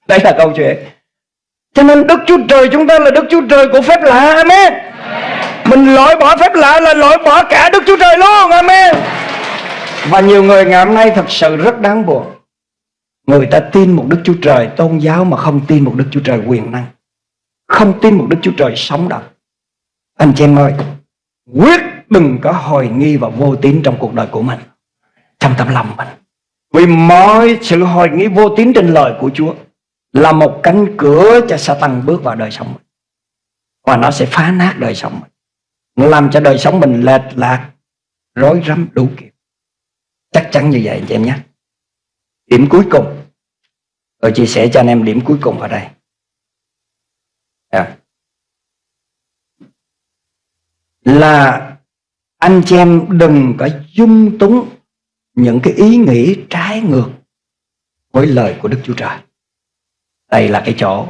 Đây là câu chuyện. Cho nên đức chúa trời chúng ta là đức chúa trời của phép lạ amen. Mình loại bỏ phép lạ là loại bỏ cả đức chúa trời luôn amen. Và nhiều người ngày hôm nay thật sự rất đáng buồn Người ta tin một Đức Chúa Trời tôn giáo mà không tin một Đức Chúa Trời quyền năng. Không tin một Đức Chúa Trời sống động. Anh chị em ơi, quyết đừng có hồi nghi và vô tín trong cuộc đời của mình. Trong tâm lòng mình. Vì mọi sự hồi nghi vô tín trên lời của Chúa là một cánh cửa cho Satan bước vào đời sống mình. Và nó sẽ phá nát đời sống mình. Nó làm cho đời sống mình lệch lạc, rối rắm đủ kiểu. Chắc chắn như vậy anh chị em nhé. Điểm cuối cùng Tôi chia sẻ cho anh em điểm cuối cùng ở đây à. Là anh chị em đừng có dung túng những cái ý nghĩ trái ngược với lời của Đức Chúa Trời. Đây là cái chỗ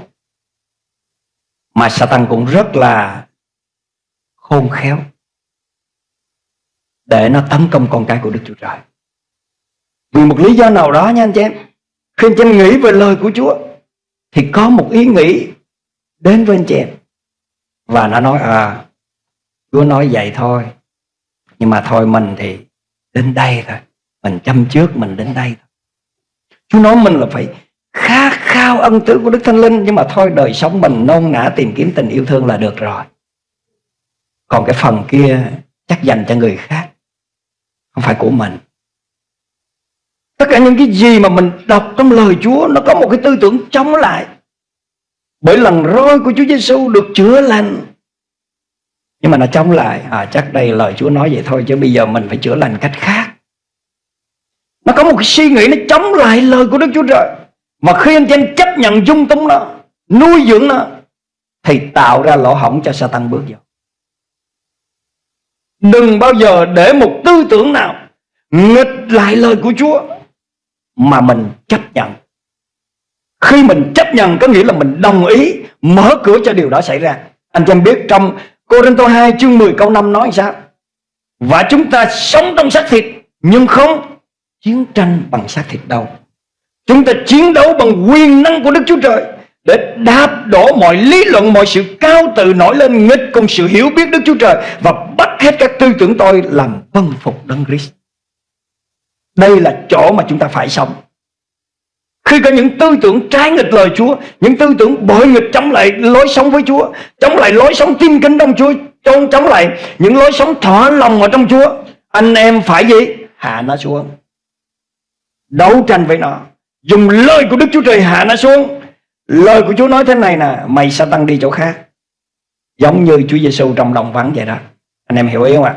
mà Satan cũng rất là khôn khéo để nó tấn công con cái của Đức Chúa Trời. Vì một lý do nào đó nha anh chị em. Khi anh chị em nghĩ về lời của Chúa, Thì có một ý nghĩ Đến với anh chị em. Và nó nói à Chúa nói vậy thôi. Nhưng mà thôi mình thì đến đây thôi. Mình chăm trước, mình đến đây thôi. Chúa nói mình là phải khát khao ân tứ của Đức Thánh Linh, Nhưng mà thôi đời sống mình nôn nã tìm kiếm tình yêu thương là được rồi. Còn cái phần kia chắc dành cho người khác, Không phải của mình. Tất cả những cái gì mà mình đọc trong lời Chúa Nó có một cái tư tưởng chống lại. Bởi lần roi của Chúa Giêsu được chữa lành. Nhưng mà nó chống lại. À, Chắc đây lời Chúa nói vậy thôi Chứ bây giờ mình phải chữa lành cách khác. Nó có một cái suy nghĩ Nó chống lại lời của Đức Chúa Trời. Mà khi anh chị em chấp nhận dung túng nó Nuôi dưỡng nó Thì tạo ra lỗ hổng cho Satan bước vào. Đừng bao giờ để một tư tưởng nào Nghịch lại lời của Chúa mà mình chấp nhận. Khi mình chấp nhận có nghĩa là mình đồng ý mở cửa cho điều đó xảy ra. Anh em biết trong Cô Rinh Tô 2 chương 10 câu 5 nói sao? Và chúng ta sống trong xác thịt, nhưng không chiến tranh bằng xác thịt đâu. Chúng ta chiến đấu bằng quyền năng của Đức Chúa Trời để đạp đổ mọi lý luận, mọi sự cao tự nổi lên, nghịch cùng sự hiểu biết Đức Chúa Trời và bắt hết các tư tưởng tôi làm vâng phục Đấng Christ đây là chỗ mà chúng ta phải sống khi có những tư tưởng trái nghịch lời Chúa Những tư tưởng bội nghịch chống lại lối sống với Chúa Chống lại lối sống tin kính trong Chúa chống, chống lại những lối sống thỏa lòng ở trong Chúa Anh em phải gì? Hạ nó xuống Đấu tranh với nó Dùng lời của Đức Chúa Trời hạ nó xuống Lời của Chúa nói thế này nè Mày sẽ tăng đi chỗ khác Giống như Chúa Giêsu trong đồng vắng vậy đó Anh em hiểu ý không ạ?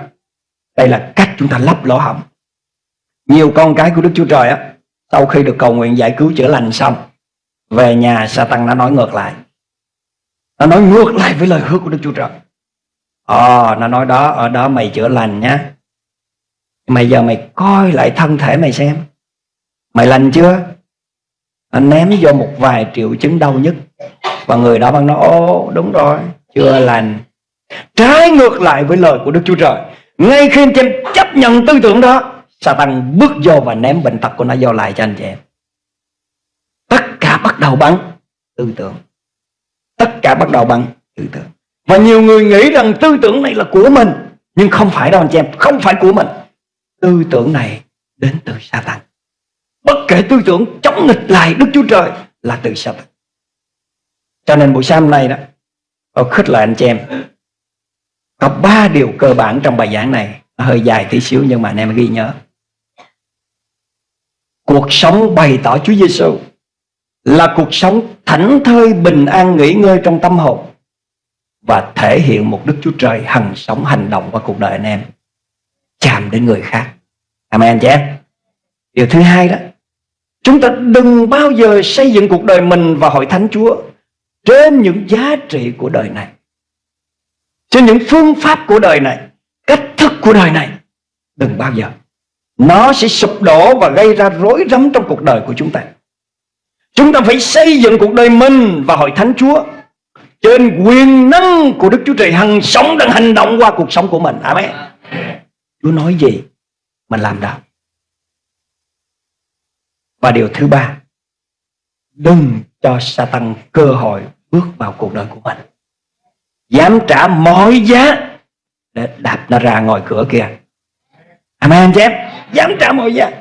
Đây là cách chúng ta lắp lỗ hỏng nhiều con cái của Đức Chúa Trời á, Sau khi được cầu nguyện giải cứu chữa lành xong, Về nhà Satan nó nói ngược lại. Nó nói ngược lại với lời hứa của Đức Chúa Trời. Ờ nó nói đó, Ở đó mày chữa lành nhá. Mày giờ mày coi lại thân thể mày xem. Mày lành chưa? Anh ném vô một vài triệu chứng đau nhất Và người đó bằng nói Ô đúng rồi Chưa lành. Trái ngược lại với lời của Đức Chúa Trời. Ngay khi anh em chấp nhận tư tưởng đó Satan bước vô và ném bệnh tật của nó vô lại cho anh chị em. Tất cả bắt đầu bằng tư tưởng. Tất cả bắt đầu bằng tư tưởng. Và nhiều người nghĩ rằng tư tưởng này là của mình, Nhưng không phải đâu anh chị em, Không phải của mình. Tư tưởng này đến từ Satan Bất kể tư tưởng chống nghịch lại Đức Chúa Trời Là từ Satan Cho nên buổi sáng hôm nay đó, Tôi khích lại anh chị em. Có ba điều cơ bản trong bài giảng này. Nó hơi dài tí xíu nhưng mà anh em ghi nhớ. Cuộc sống bày tỏ Chúa Giêsu là cuộc sống thảnh thơi bình an nghỉ ngơi trong tâm hồn và thể hiện một Đức Chúa Trời hằng sống hành động qua cuộc đời anh em chạm đến người khác. Amen anh chị em. Điều thứ hai đó, chúng ta đừng bao giờ xây dựng cuộc đời mình và hội thánh Chúa trên những giá trị của đời này. Trên những phương pháp của đời này, cách thức của đời này. Đừng bao giờ. Nó sẽ sụp đổ và gây ra rối rắm trong cuộc đời của chúng ta. Chúng ta phải xây dựng cuộc đời mình và hội thánh Chúa Trên quyền năng của Đức Chúa Trời Hằng sống đang hành động qua cuộc sống của mình. Amen. Chúa nói gì Mình làm đó? Và điều thứ ba, Đừng cho Satan cơ hội bước vào cuộc đời của mình. Dám trả mọi giá Để đạp nó ra ngoài cửa kia. Amen anh chị em Dám trả mọi giá,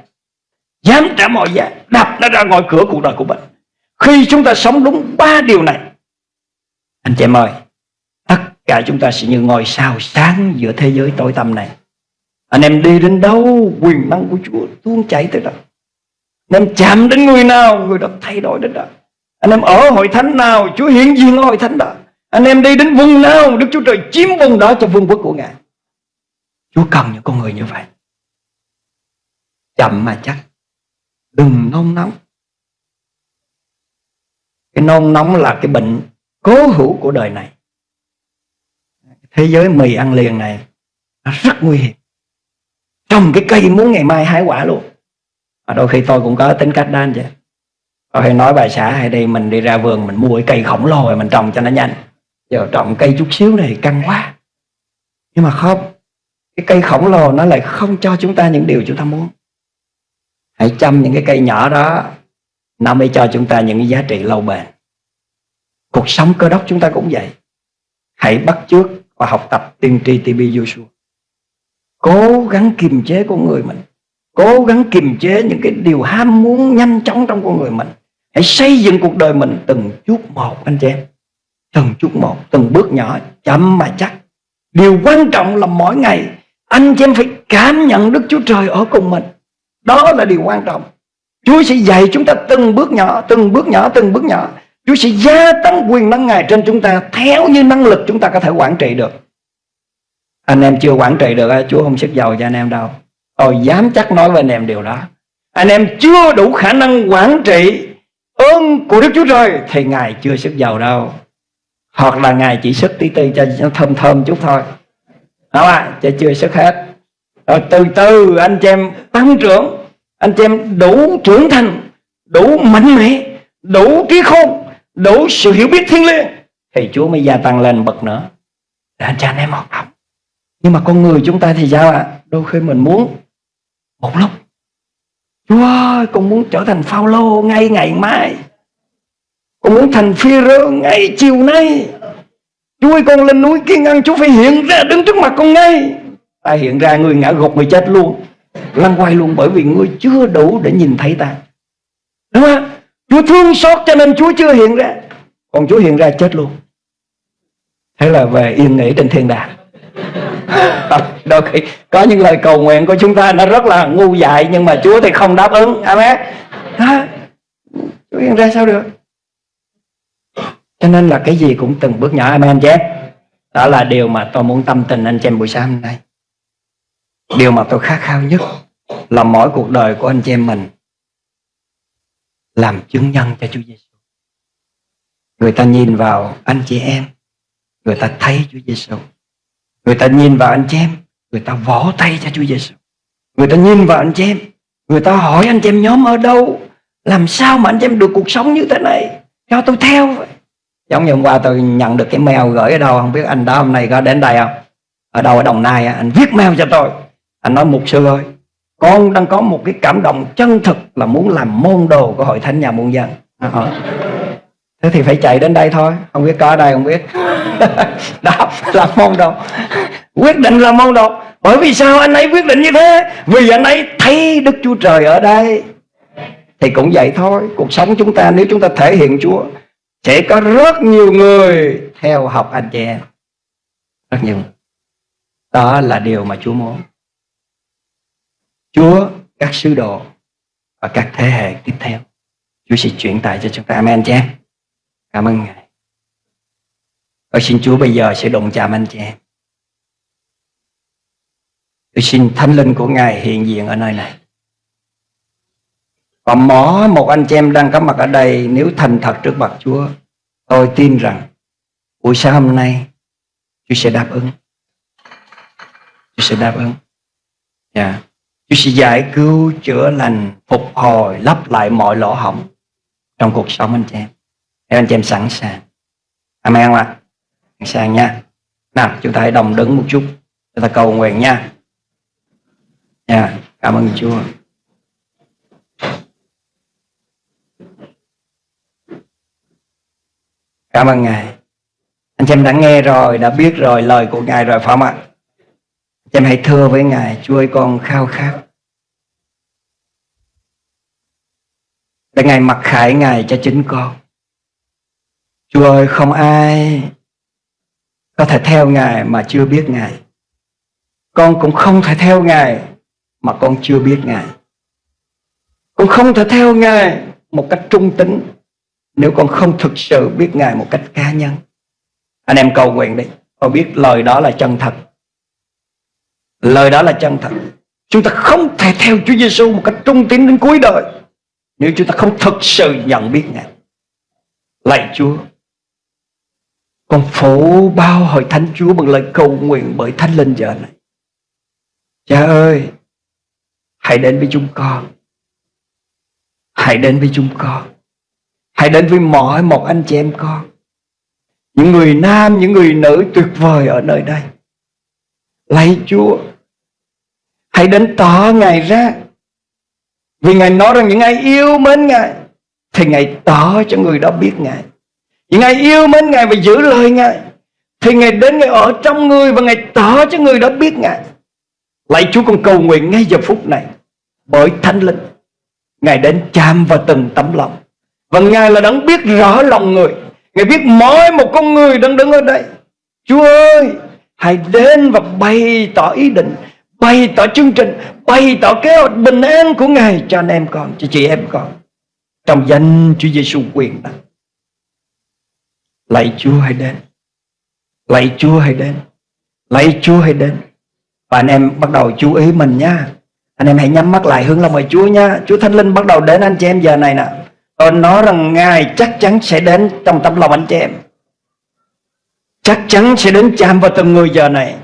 Dám trả mọi giá Đập nó ra ngoài cửa cuộc đời của mình. Khi chúng ta sống đúng ba điều này, Anh chị em ơi, Tất cả chúng ta sẽ như ngôi sao sáng giữa thế giới tối tăm này. Anh em đi đến đâu, Quyền năng của Chúa tuôn chảy tới đó Anh em chạm đến người nào, Người đó thay đổi đến đó. Anh em ở hội thánh nào, Chúa hiện diện ở hội thánh đó. Anh em đi đến vùng nào, Đức Chúa Trời chiếm vùng đó cho vương quốc của Ngài. Chúa cần những con người như vậy chậm mà chắc đừng nôn nóng. Cái nôn nóng là cái bệnh cố hữu của đời này. Thế giới mì ăn liền này, nó rất nguy hiểm. Trồng cái cây muốn ngày mai hái quả luôn. Và đôi khi tôi cũng có tính cách đó anh chị. Tôi hay nói bà xã hay đi, mình đi ra vườn, mình mua cái cây khổng lồ rồi mình trồng cho nó nhanh. Giờ trồng cây chút xíu này căng quá. Nhưng mà không, cái cây khổng lồ nó lại không cho chúng ta những điều chúng ta muốn hãy chăm những cái cây nhỏ đó nó mới cho chúng ta những cái giá trị lâu bền cuộc sống cơ đốc chúng ta cũng vậy hãy bắt chước và học tập tiên tri TB Joshua. Cố gắng kiềm chế con người mình. Cố gắng kiềm chế những cái điều ham muốn nhanh chóng trong con người mình. Hãy xây dựng cuộc đời mình từng chút một anh chị em. Từng chút một, từng bước nhỏ, chậm mà chắc. Điều quan trọng là mỗi ngày anh chị em phải cảm nhận Đức Chúa Trời ở cùng mình. Đó là điều quan trọng. Chúa sẽ dạy chúng ta từng bước nhỏ, từng bước nhỏ, từng bước nhỏ. Chúa sẽ gia tăng quyền năng Ngài trên chúng ta theo như năng lực chúng ta có thể quản trị được. Anh em chưa quản trị được, Chúa không sức giàu cho anh em đâu. Tôi dám chắc nói với anh em điều đó. Anh em chưa đủ khả năng quản trị ơn của Đức Chúa Trời thì Ngài chưa sức giàu đâu. Hoặc là Ngài chỉ sức tí tí cho nó thơm thơm chút thôi. Đó là ạ? Chứ chưa sức hết. Rồi từ từ anh chị em tăng trưởng, anh chị em đủ trưởng thành, đủ mạnh mẽ, đủ trí khôn, đủ sự hiểu biết thiên liêng thì Chúa mới gia tăng lên bậc nữa. Để anh chị anh em học tập. Nhưng mà con người chúng ta thì sao ạ? À? Đôi khi mình muốn một lúc Chúa ơi con muốn trở thành Phaolô ngay ngày mai. Con muốn thành phi rơ ngay chiều nay. Chúa ơi con lên núi kiên ăn Chúa phải hiện ra đứng trước mặt con ngay. Ta hiện ra người ngã gục người chết luôn. Lăn quay luôn bởi vì ngươi chưa đủ để nhìn thấy ta. Đúng không? Chúa thương xót cho nên Chúa chưa hiện ra. Còn Chúa hiện ra chết luôn. Thế là về yên nghỉ trên thiên đàng. Đôi khi có những lời cầu nguyện của chúng ta nó rất là ngu dại, nhưng mà Chúa thì không đáp ứng. Amen. Chúa hiện ra sao được? Cho nên là cái gì cũng từng bước nhỏ. Amen anh chị em đó là điều mà tôi muốn tâm tình anh chị em buổi sáng hôm nay. Điều mà tôi khát khao nhất là mỗi cuộc đời của anh chị em mình làm chứng nhân cho Chúa Giêsu người ta nhìn vào anh chị em, người ta thấy Chúa Giêsu người ta nhìn vào anh chị em, người ta vỗ tay cho Chúa Giêsu người ta nhìn vào anh chị em, người ta hỏi anh chị em nhóm ở đâu, làm sao mà anh chị em được cuộc sống như thế này? Cho tôi theo vậy. Giống như hôm qua tôi nhận được cái mail gửi ở đâu, không biết anh đó hôm nay có đến đây không? Ở đâu, ở đồng nai anh viết mail cho tôi. Anh nói mục sư ơi con đang có một cái cảm động chân thực là muốn làm môn đồ của hội thánh nhà muôn dân. À, ờ. thế thì phải chạy đến đây thôi. Không biết có ở đây không biết. Đó là môn đồ. Quyết định là môn đồ. Bởi vì sao anh ấy quyết định như thế? Vì anh ấy thấy đức chúa trời ở đây. Thì cũng vậy thôi. Cuộc sống chúng ta nếu chúng ta thể hiện chúa sẽ có rất nhiều người theo học anh chị em. Rất nhiều. Đó là điều mà chúa muốn chúa các sứ đồ và các thế hệ tiếp theo chúa sẽ chuyển tải cho chúng ta amen chị em cảm ơn ngài Tôi xin Chúa bây giờ sẽ đụng chạm anh chị em. Tôi xin thánh linh của Ngài hiện diện ở nơi này. Và mỗi một anh chị em đang có mặt ở đây nếu thành thật trước mặt Chúa, tôi tin rằng buổi sáng hôm nay Chúa sẽ đáp ứng. Chúa sẽ đáp ứng. Yeah. Chúa sẽ giải cứu, chữa lành, phục hồi, lấp lại mọi lỗ hổng trong cuộc sống anh chị em. Nếu anh chị em sẵn sàng. Amen không ạ? sàng nha nào chúng ta hãy đồng đứng một chút chúng ta cầu nguyện nha nha cảm ơn chúa cảm ơn ngài anh chị em đã nghe rồi đã biết rồi lời của ngài rồi phải không ạ em hãy thưa với ngài, chúa ơi, con khao khát để ngài mặc khải ngài cho chính con chúa ơi, không ai có thể theo Ngài mà chưa biết Ngài. Con cũng không thể theo Ngài mà con chưa biết Ngài. Con không thể theo Ngài một cách trung tính nếu con không thực sự biết Ngài một cách cá nhân. Anh em cầu nguyện đi. Con biết lời đó là chân thật. Lời đó là chân thật. Chúng ta không thể theo Chúa Giêsu một cách trung tín đến cuối đời nếu chúng ta không thực sự nhận biết Ngài. Lạy Chúa, con phủ bao hội thánh Chúa bằng lời cầu nguyện bởi Thánh Linh giờ này. Cha ơi, hãy đến với chúng con. Hãy đến với chúng con. Hãy đến với mọi một anh chị em con. Những người nam, những người nữ tuyệt vời ở nơi đây. Lạy Chúa, hãy đến tỏ Ngài ra. Vì Ngài nói rằng những ai yêu mến Ngài, thì Ngài tỏ cho người đó biết Ngài. những ai yêu mến Ngài và giữ lời Ngài Thì Ngài đến Ngài ở trong người Và Ngài tỏ cho người đó biết Ngài. Lạy Chúa con cầu nguyện ngay giờ phút này. Bởi Thánh Linh Ngài đến chạm vào từng tấm lòng. Và Ngài là đấng biết rõ lòng người. Ngài biết mỗi một con người đang đứng ở đây. Chúa ơi Hãy đến và bày tỏ ý định Bày tỏ chương trình Bày tỏ kế hoạch bình an của Ngài Cho anh em con, cho chị em con. Trong danh Chúa Giêsu quyền năng Lạy Chúa hãy đến Lạy Chúa hãy đến Lạy Chúa hãy đến. Và anh em bắt đầu chú ý mình nha. Anh em hãy nhắm mắt lại hướng lòng mời Chúa nha. Chúa Thánh Linh bắt đầu đến anh chị em giờ này nè. Tôi nói rằng Ngài chắc chắn sẽ đến trong tâm lòng anh chị em. Chắc chắn sẽ đến chạm vào từng người giờ này.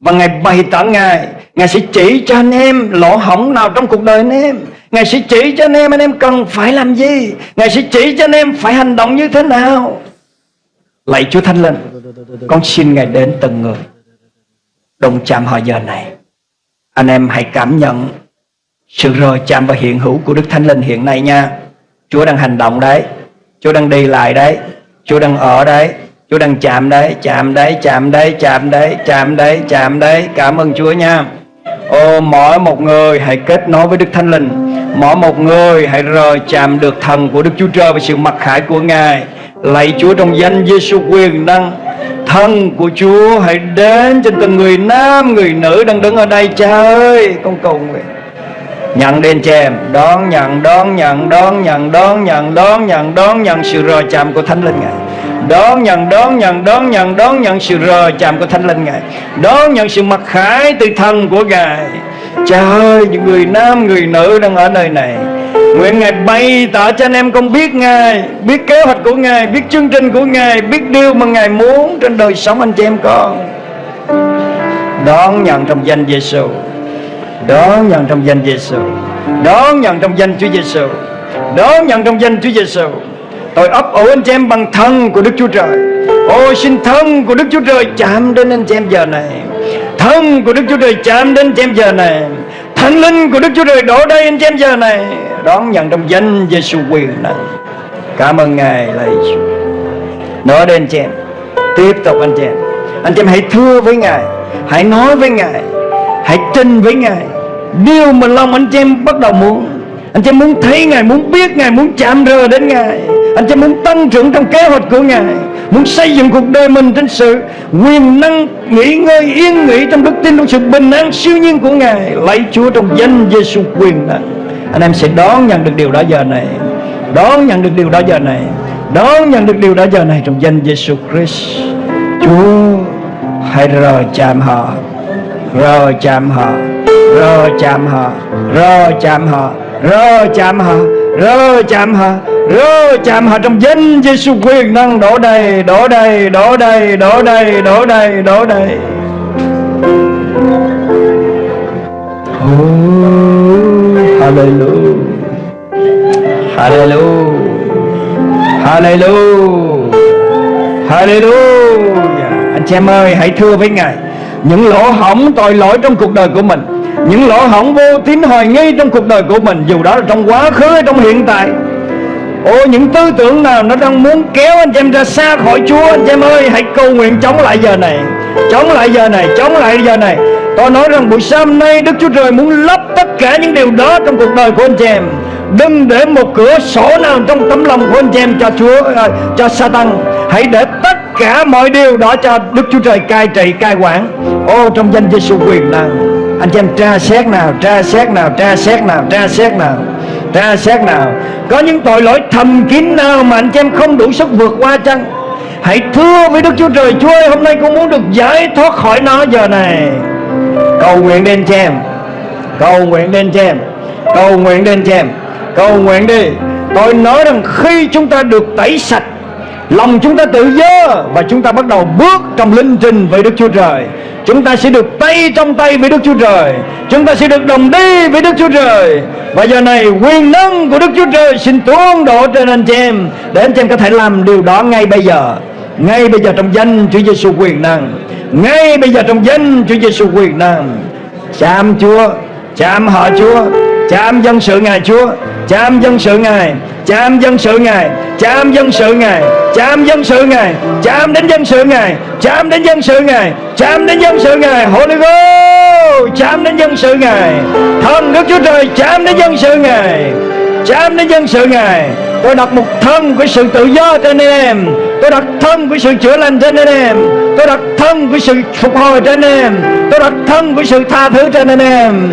Và Ngài bày tỏ Ngài Ngài sẽ chỉ cho anh em lỗ hỏng nào trong cuộc đời anh em. Ngài sẽ chỉ cho anh em anh em cần phải làm gì? Ngài sẽ chỉ cho anh em phải hành động như thế nào? Lạy Chúa Thánh Linh, Con xin Ngài đến từng người. Đồng chạm họ giờ này, Anh em hãy cảm nhận Sự rời chạm và hiện hữu của Đức Thánh Linh hiện nay nha. Chúa đang hành động đấy, Chúa đang đi lại đấy, Chúa đang ở đấy. Chúa đang chạm đấy Chạm đấy Chạm đấy Chạm đấy Chạm đấy Chạm đấy. Cảm ơn Chúa nha. Ô mỗi một người hãy kết nối với Đức Thánh Linh. Mỗi một người hãy rời chạm được thần của Đức Chúa Trời Và sự mặc khải của Ngài. Lạy Chúa trong danh Giêsu quyền năng. Thân của Chúa hãy đến trên từng người nam Người nữ đang đứng ở đây. Cha ơi con cầu nguyện. Nhận đền chèm Đón nhận, đón nhận, đón nhận, đón nhận, đón nhận, đón nhận sự rời chạm của Thánh Linh Ngài. Đón nhận, đón nhận, đón nhận, đón nhận sự rời chạm của Thánh Linh Ngài. Đón nhận sự mặc khải từ thân của Ngài. Cha ơi, những người nam, người nữ đang ở nơi này. Nguyện Ngài bày tỏ cho anh em con biết Ngài Biết kế hoạch của Ngài Biết chương trình của Ngài Biết điều mà Ngài muốn trên đời sống anh chị em con. Đón nhận trong danh Giêsu Đón nhận trong danh Giêsu Đón nhận trong danh Chúa Giêsu Đón nhận trong danh Chúa Giêsu Tôi ấp ủ anh chị em bằng thân của Đức Chúa Trời. Ôi, xin thân của Đức Chúa Trời chạm đến anh chị em giờ này. Thân của Đức Chúa Trời chạm đến anh chị em giờ này. Thánh linh của Đức Chúa Trời đổ đây anh chị em giờ này. Đón nhận trong danh Giêsu quyền năng Cảm ơn Ngài lạy Chúa Nói đến anh chị em. Tiếp tục anh chị em. Anh chị em hãy thưa với Ngài. Hãy nói với Ngài. Hãy trình với Ngài. Điều mà lòng anh chị em bắt đầu muốn. Anh chị em muốn thấy Ngài, Muốn biết Ngài, Muốn chạm rờ đến Ngài. Anh chị em muốn tăng trưởng trong kế hoạch của Ngài, Muốn xây dựng cuộc đời mình trên sự quyền năng, nghỉ ngơi, yên nghỉ trong đức tin, trong sự bình an siêu nhiên của Ngài. Lạy Chúa trong danh Giêsu quyền năng. Anh em sẽ đón nhận được điều đó giờ này. Đón nhận được điều đó giờ này. Đón nhận được điều đó giờ này trong danh Giêsu Christ. Chúa, hãy rời chạm họ. Rời chạm họ. Rời chạm họ. Rời chạm họ. Rời chạm họ rơ chạm họ Rơ chạm họ trong danh Giêsu quyền năng đổ đầy đổ đầy đổ đầy đổ đầy đổ đầy đổ đầy. Oh, Hallelujah. Hallelujah. Hallelujah. Hallelujah. Anh chị em ơi hãy thưa với Ngài Những lỗ hỏng tội lỗi trong cuộc đời của mình những lỗ hỏng vô tín hoài nghi trong cuộc đời của mình Dù đó là trong quá khứ hay trong hiện tại. Ôi những tư tưởng nào nó đang muốn kéo anh chị em ra xa khỏi Chúa Anh chị em ơi hãy cầu nguyện chống lại giờ này Chống lại giờ này, chống lại giờ này. Tôi nói rằng buổi sáng nay Đức Chúa Trời muốn lấp tất cả những điều đó trong cuộc đời của anh chị em. Đừng để một cửa sổ nào trong tấm lòng của anh chị em cho Chúa, à, cho Satan. Hãy để tất cả mọi điều đó cho Đức Chúa Trời cai trị, cai quản. Ô trong danh Giêsu quyền năng. Anh chị em tra xét nào, tra xét nào, tra xét nào, tra xét nào tra xét nào. Có những tội lỗi thầm kín nào mà anh chị em không đủ sức vượt qua chăng? Hãy thưa với Đức Chúa Trời Chúa ơi hôm nay con muốn được giải thoát khỏi nó giờ này. Cầu nguyện đến chị em. Cầu nguyện đến chị em. Cầu nguyện đến chị em. Cầu nguyện đi. Tôi nói rằng khi chúng ta được tẩy sạch lòng chúng ta tự do và chúng ta bắt đầu bước trong linh trình với Đức Chúa Trời. Chúng ta sẽ được tay trong tay với Đức Chúa Trời. Chúng ta sẽ được đồng đi với Đức Chúa Trời. Và giờ này, quyền năng của Đức Chúa Trời xin tuôn đổ trên anh chị em, để anh chị em có thể làm điều đó ngay bây giờ. Ngay bây giờ trong danh Chúa Giêsu quyền năng. Ngay bây giờ trong danh Chúa Giêsu quyền năng. Chạm Chúa, chạm họ Chúa, chạm dân sự Ngài Chúa, chạm dân sự Ngài chạm dân sự ngài, chạm dân sự ngài, chạm dân sự ngài, chạm đến dân sự ngài, chạm đến dân sự ngài, chạm đến dân sự ngài. Holy Ghost, chạm đến dân sự ngài. Thần Đức Chúa Trời, chạm đến dân sự ngài. Chạm đến dân sự ngài. Tôi đặt một thân của sự tự do trên anh em. Tôi đặt thân của sự chữa lành trên anh em. Tôi đặt thân của sự phục hồi trên anh em. Tôi đặt thân của sự tha thứ trên anh em.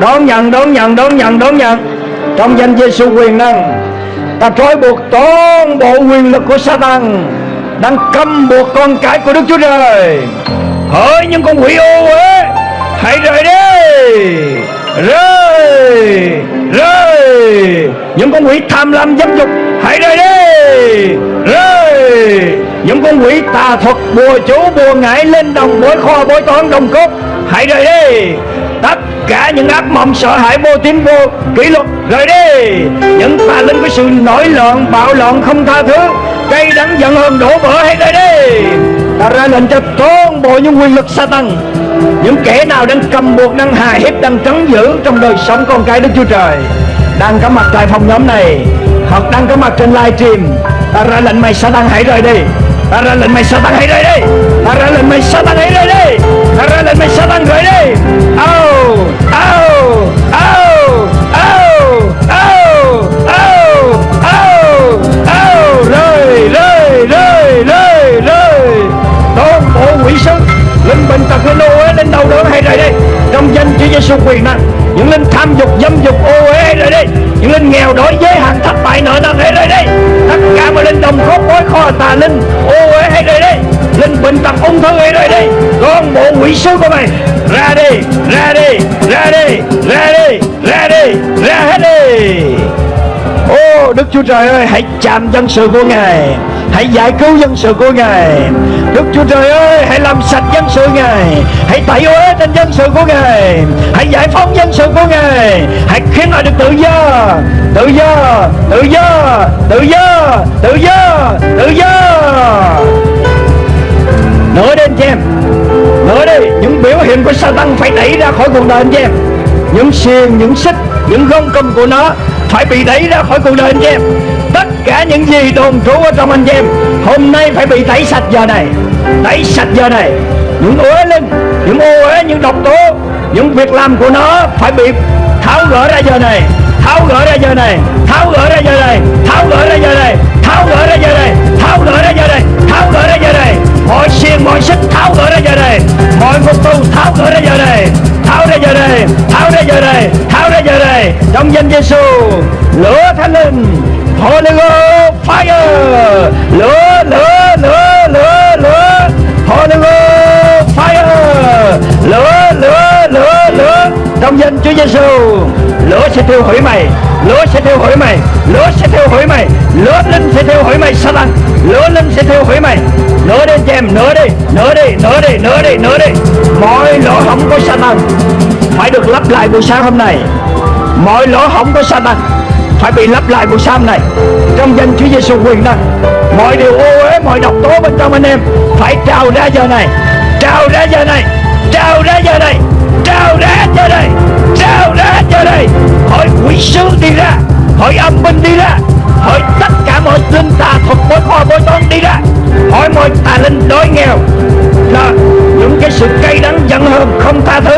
Đón nhận đón nhận đón nhận đón nhận. Trong danh Giêsu quyền năng ta trói buộc toàn bộ quyền lực của Satan đang cầm buộc con cái của Đức Chúa Trời hỡi những con quỷ ô uế hãy rời đi rời, rời. những con quỷ tham lam dâm dục hãy rời đi rời. những con quỷ tà thuật bùa chú bùa ngải lên đồng bối kho bối toán đồng cốt hãy rời đi tất cả những ác mộng, sợ hãi, vô tín, vô kỷ luật. Rời đi. Những tà linh với sự nổi loạn, bạo loạn không tha thứ. Cây đắng giận hơn đổ vỡ, hãy rời đi. Ta ra lệnh cho toàn bộ những quyền lực sa tăng. Những kẻ nào đang cầm buộc, đang hà hiếp, đang trấn giữ trong đời sống con cái Đức Chúa Trời, đang có mặt tại phòng nhóm này, hoặc đang có mặt trên live stream, ta ra lệnh mày Satan hãy rời đi. Ta ra lệnh mày Satan hãy rời đi. Ta ra lệnh mày Satan hãy rời đi. Ta ra lệnh mày Satan rời đi. Quỷ sứ. Linh bệnh tật linh ô uế linh đầu đớn hay rời đi. Trong danh Chúa Giêsu quyền năng, những linh tham dục, dâm dục ô uế hay rời đi. Những linh nghèo đói giới hạn thất bại nợ nần hay rời đi. Tất cả mọi linh đồng khốt bối kho tà linh ô uế hay rời đi. Linh bệnh tật ung thư hay rời đi. Con bộ quỷ sứ của mày, ra đi ra đi ra đi ra đi ra đi, ra hết đi. Ô, Đức Chúa Trời ơi, hãy chạm dân sự của Ngài. Hãy giải cứu dân sự của Ngài. Đức Chúa Trời ơi, hãy làm sạch dân sự Ngài. Hãy tẩy uế trên dân sự của Ngài. Hãy giải phóng dân sự của Ngài. Hãy khiến họ được tự do. Tự do Tự do Tự do Tự do Tự do. Nữa đi anh chị em Nữa đi, Những biểu hiện của Satan phải đẩy ra khỏi cuộc đời anh chị em. Những xiềng, những xích Những gông cùm của nó phải bị đẩy ra khỏi cuộc đời anh em tất cả những gì đồn trú ở trong anh em hôm nay phải bị tẩy sạch giờ này tẩy sạch giờ này những uế linh những ô uế những độc tố những việc làm của nó phải bị tháo gỡ ra giờ này tháo gỡ ra giờ này tháo gỡ ra giờ này tháo gỡ ra giờ này tháo gỡ ra giờ này tháo gỡ ra giờ này tháo gỡ ra giờ này mọi xiềng mọi xích tháo gỡ ra giờ này mọi phục tù tháo gỡ ra giờ này tháo ra giờ đây tháo ra giờ đây tháo ra giờ đây trong danh Giêsu lửa thánh linh Holy Ghost fire. Lửa lửa lửa lửa lửa Holy Ghost fire. Lửa lửa lửa lửa. Trong danh Chúa Giêsu lửa sẽ tiêu hủy mày lửa sẽ thiêu hủy mày. Lửa sẽ thiêu hủy mày. Lửa linh sẽ thiêu hủy mày Satan lửa linh sẽ thiêu hủy mày. Nửa đi cho em, nửa đi. Nửa đi nửa đi nửa đi nửa đi. Mọi lỗ hổng của Satan phải được lắp lại buổi sáng hôm nay. Mọi lỗ hổng của Satan phải bị lắp lại buổi sáng này trong danh Chúa Giêsu quyền năng, mọi điều ô uế, mọi độc tố bên trong anh em phải trào ra giờ này. Trào ra giờ này. Trào ra giờ này. Trào ra giờ này. Trào ra giờ này hỏi quỷ sứ đi ra. Hỏi âm binh đi ra. Hỏi tất cả mọi linh tà thuật bối kho bối toán đi ra. Hỏi mọi tà linh đói nghèo. Là những cái sự cay đắng giận hờn không tha thứ.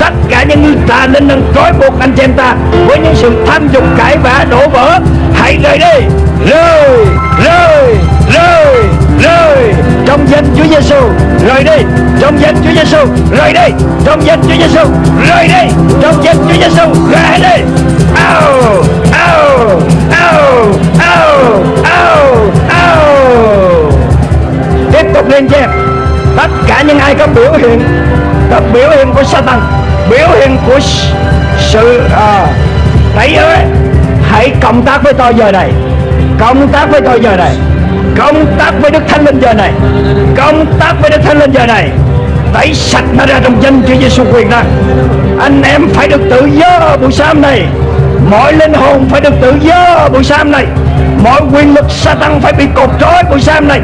Tất cả những tà linh đang trói buộc anh em ta với những sự tham dục cãi vã đổ vỡ. Hãy rời đi. Rời, rời, rời. Rời trong danh Chúa Giêsu rời đi trong danh Chúa Giêsu rời đi trong danh Chúa Giêsu rời đi trong danh Chúa Giêsu rời đi. Ao ao ao ao ao ao. Tiếp tục lên trên em tất cả những ai có biểu hiện có biểu hiện của Satan biểu hiện của sự à, tẩy ơi hãy cộng tác với tôi giờ này. Cộng tác với tôi giờ này công tác với Đức Thánh Linh giờ này. Công tác với Đức Thánh Linh giờ này. Tẩy sạch nó ra trong danh Chúa Giêsu quyền năng. Anh em phải được tự do buổi sáng này. Mọi linh hồn phải được tự do buổi sáng này. Mọi quyền lực sa tăng phải bị cột trói buổi sáng này.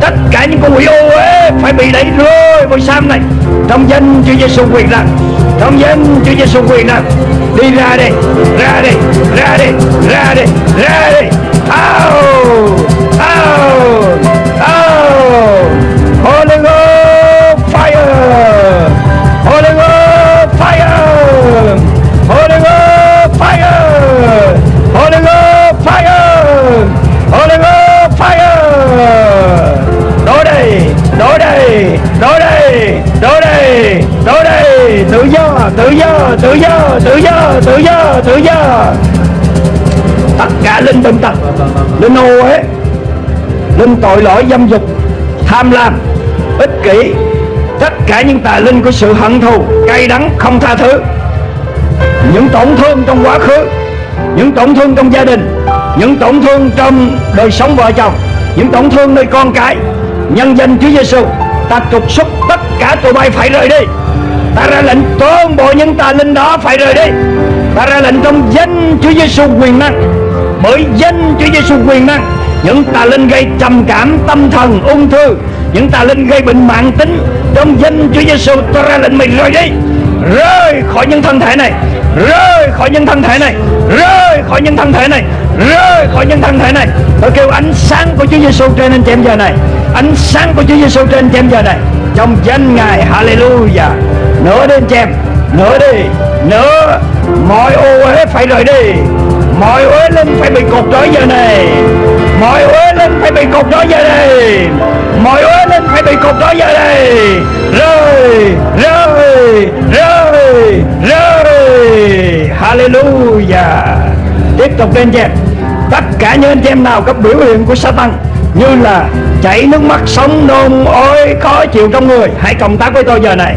Tất cả những con quỷ ô uế phải bị đẩy rơi buổi sáng này. Trong danh Chúa Giêsu quyền năng. Trong danh Chúa Giêsu quyền năng. Đi ra đi ra đi ra đi ra đi ra đi Out! Out! Out! Holy Ghost fire! Holy Ghost fire! Holy Ghost fire! Holy Ghost fire! Holy Ghost fire! Đổ đây, đổ đây, đổ đây, đổ đây, đổ đây, tự do, tự do, tự do, tự do, tự do, tự do. Tất cả linh bệnh tật, linh ô ấy linh tội lỗi dâm dục, tham lam, ích kỷ, tất cả những tà linh của sự hận thù, cay đắng, không tha thứ, những tổn thương trong quá khứ, những tổn thương trong gia đình, những tổn thương trong đời sống vợ chồng, những tổn thương nơi con cái, nhân danh Chúa Giêsu, ta trục xuất tất cả tụi bay phải rời đi. Ta ra lệnh toàn bộ những tà linh đó phải rời đi. Ta ra lệnh trong danh Chúa Giêsu quyền năng, bởi danh Chúa Giêsu quyền năng, những tà linh gây trầm cảm, tâm thần, ung thư, những tà linh gây bệnh mạng tính, trong danh Chúa Giêsu ta ra lệnh mày rời đi, rời khỏi những thân thể này, rời khỏi những thân thể này, rời khỏi những thân thể này, rời khỏi những thân thể này. Tôi kêu ánh sáng của Chúa Giêsu trên anh chị em giờ này, ánh sáng của Chúa Giêsu trên anh chị em giờ này, trong danh Ngài, Hallelujah. Nữa đi anh chị em, nữa đi, nữa, mọi ô uế phải rời đi, mọi uế linh phải bị cột trói giờ này, mọi uế linh phải bị cột trói giờ đây, mọi uế linh phải bị cột trói giờ đây, rơi, rơi, rơi, rơi, Hallelujah. Tiếp tục lên dẹp. Tất cả những anh em nào có biểu hiện của Satan Như là chảy nước mắt, sống nôn, ôi, khó chịu trong người Hãy cộng tác với tôi giờ này.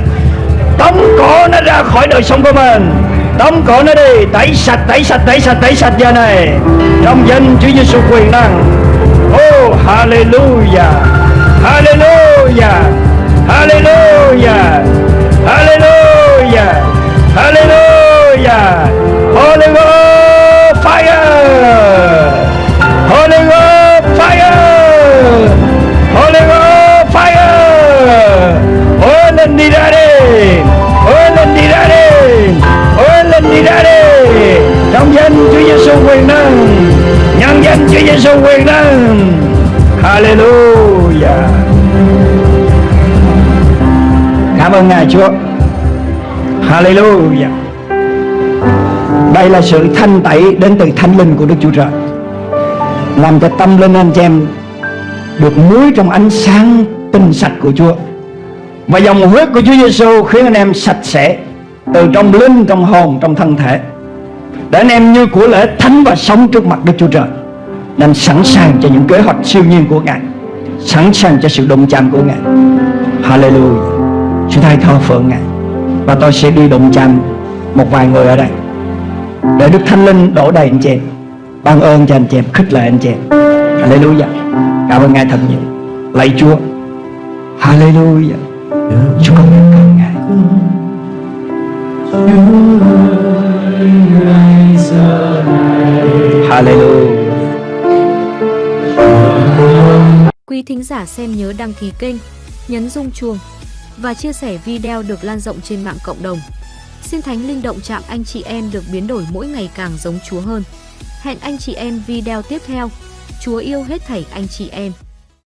Tống cổ nó ra khỏi đời sống của mình đóng cổ nó đi Tẩy sạch, tẩy sạch, tẩy sạch, tẩy sạch giờ này Trong danh Chúa Giêsu quyền năng Oh, hallelujah Hallelujah Hallelujah Hallelujah Hallelujah Holy Ghost fire Holy Ghost fire Holy Ghost fire Oh, lên đi ra đi đi ra đi Trong danh Chúa Giêsu quyền năng. Nhân danh Chúa Giêsu quyền năng. Hallelujah. Cảm ơn Ngài, Chúa. Hallelujah. Đây là sự thanh tẩy đến từ thánh linh của Đức Chúa Trời. Làm cho tâm linh anh chị em Được muối trong ánh sáng tinh sạch của Chúa. Và dòng huyết của Chúa Giêsu khiến anh em sạch sẽ. Từ trong linh, trong hồn, trong thân thể Để anh em như của lễ thánh và sống trước mặt Đức Chúa Trời Nên sẵn sàng cho những kế hoạch siêu nhiên của Ngài Sẵn sàng cho sự đụng chạm của Ngài. Hallelujah. Chúng ta hãy thờ phượng Ngài Và tôi sẽ đi đụng chạm một vài người ở đây Để Đức Thánh Linh đổ đầy anh chị em Ban ơn cho anh chị em, khích lệ anh chị em. Hallelujah. Cảm ơn Ngài thật nhiều. Lạy Chúa. Hallelujah. Chúa con biết ơn Ngài. Hallelujah Quý thính giả xem nhớ đăng ký kênh, nhấn rung chuông và chia sẻ video được lan rộng trên mạng cộng đồng. Xin Thánh Linh động chạm anh chị em được biến đổi mỗi ngày càng giống Chúa hơn. Hẹn anh chị em video tiếp theo. Chúa yêu hết thảy anh chị em.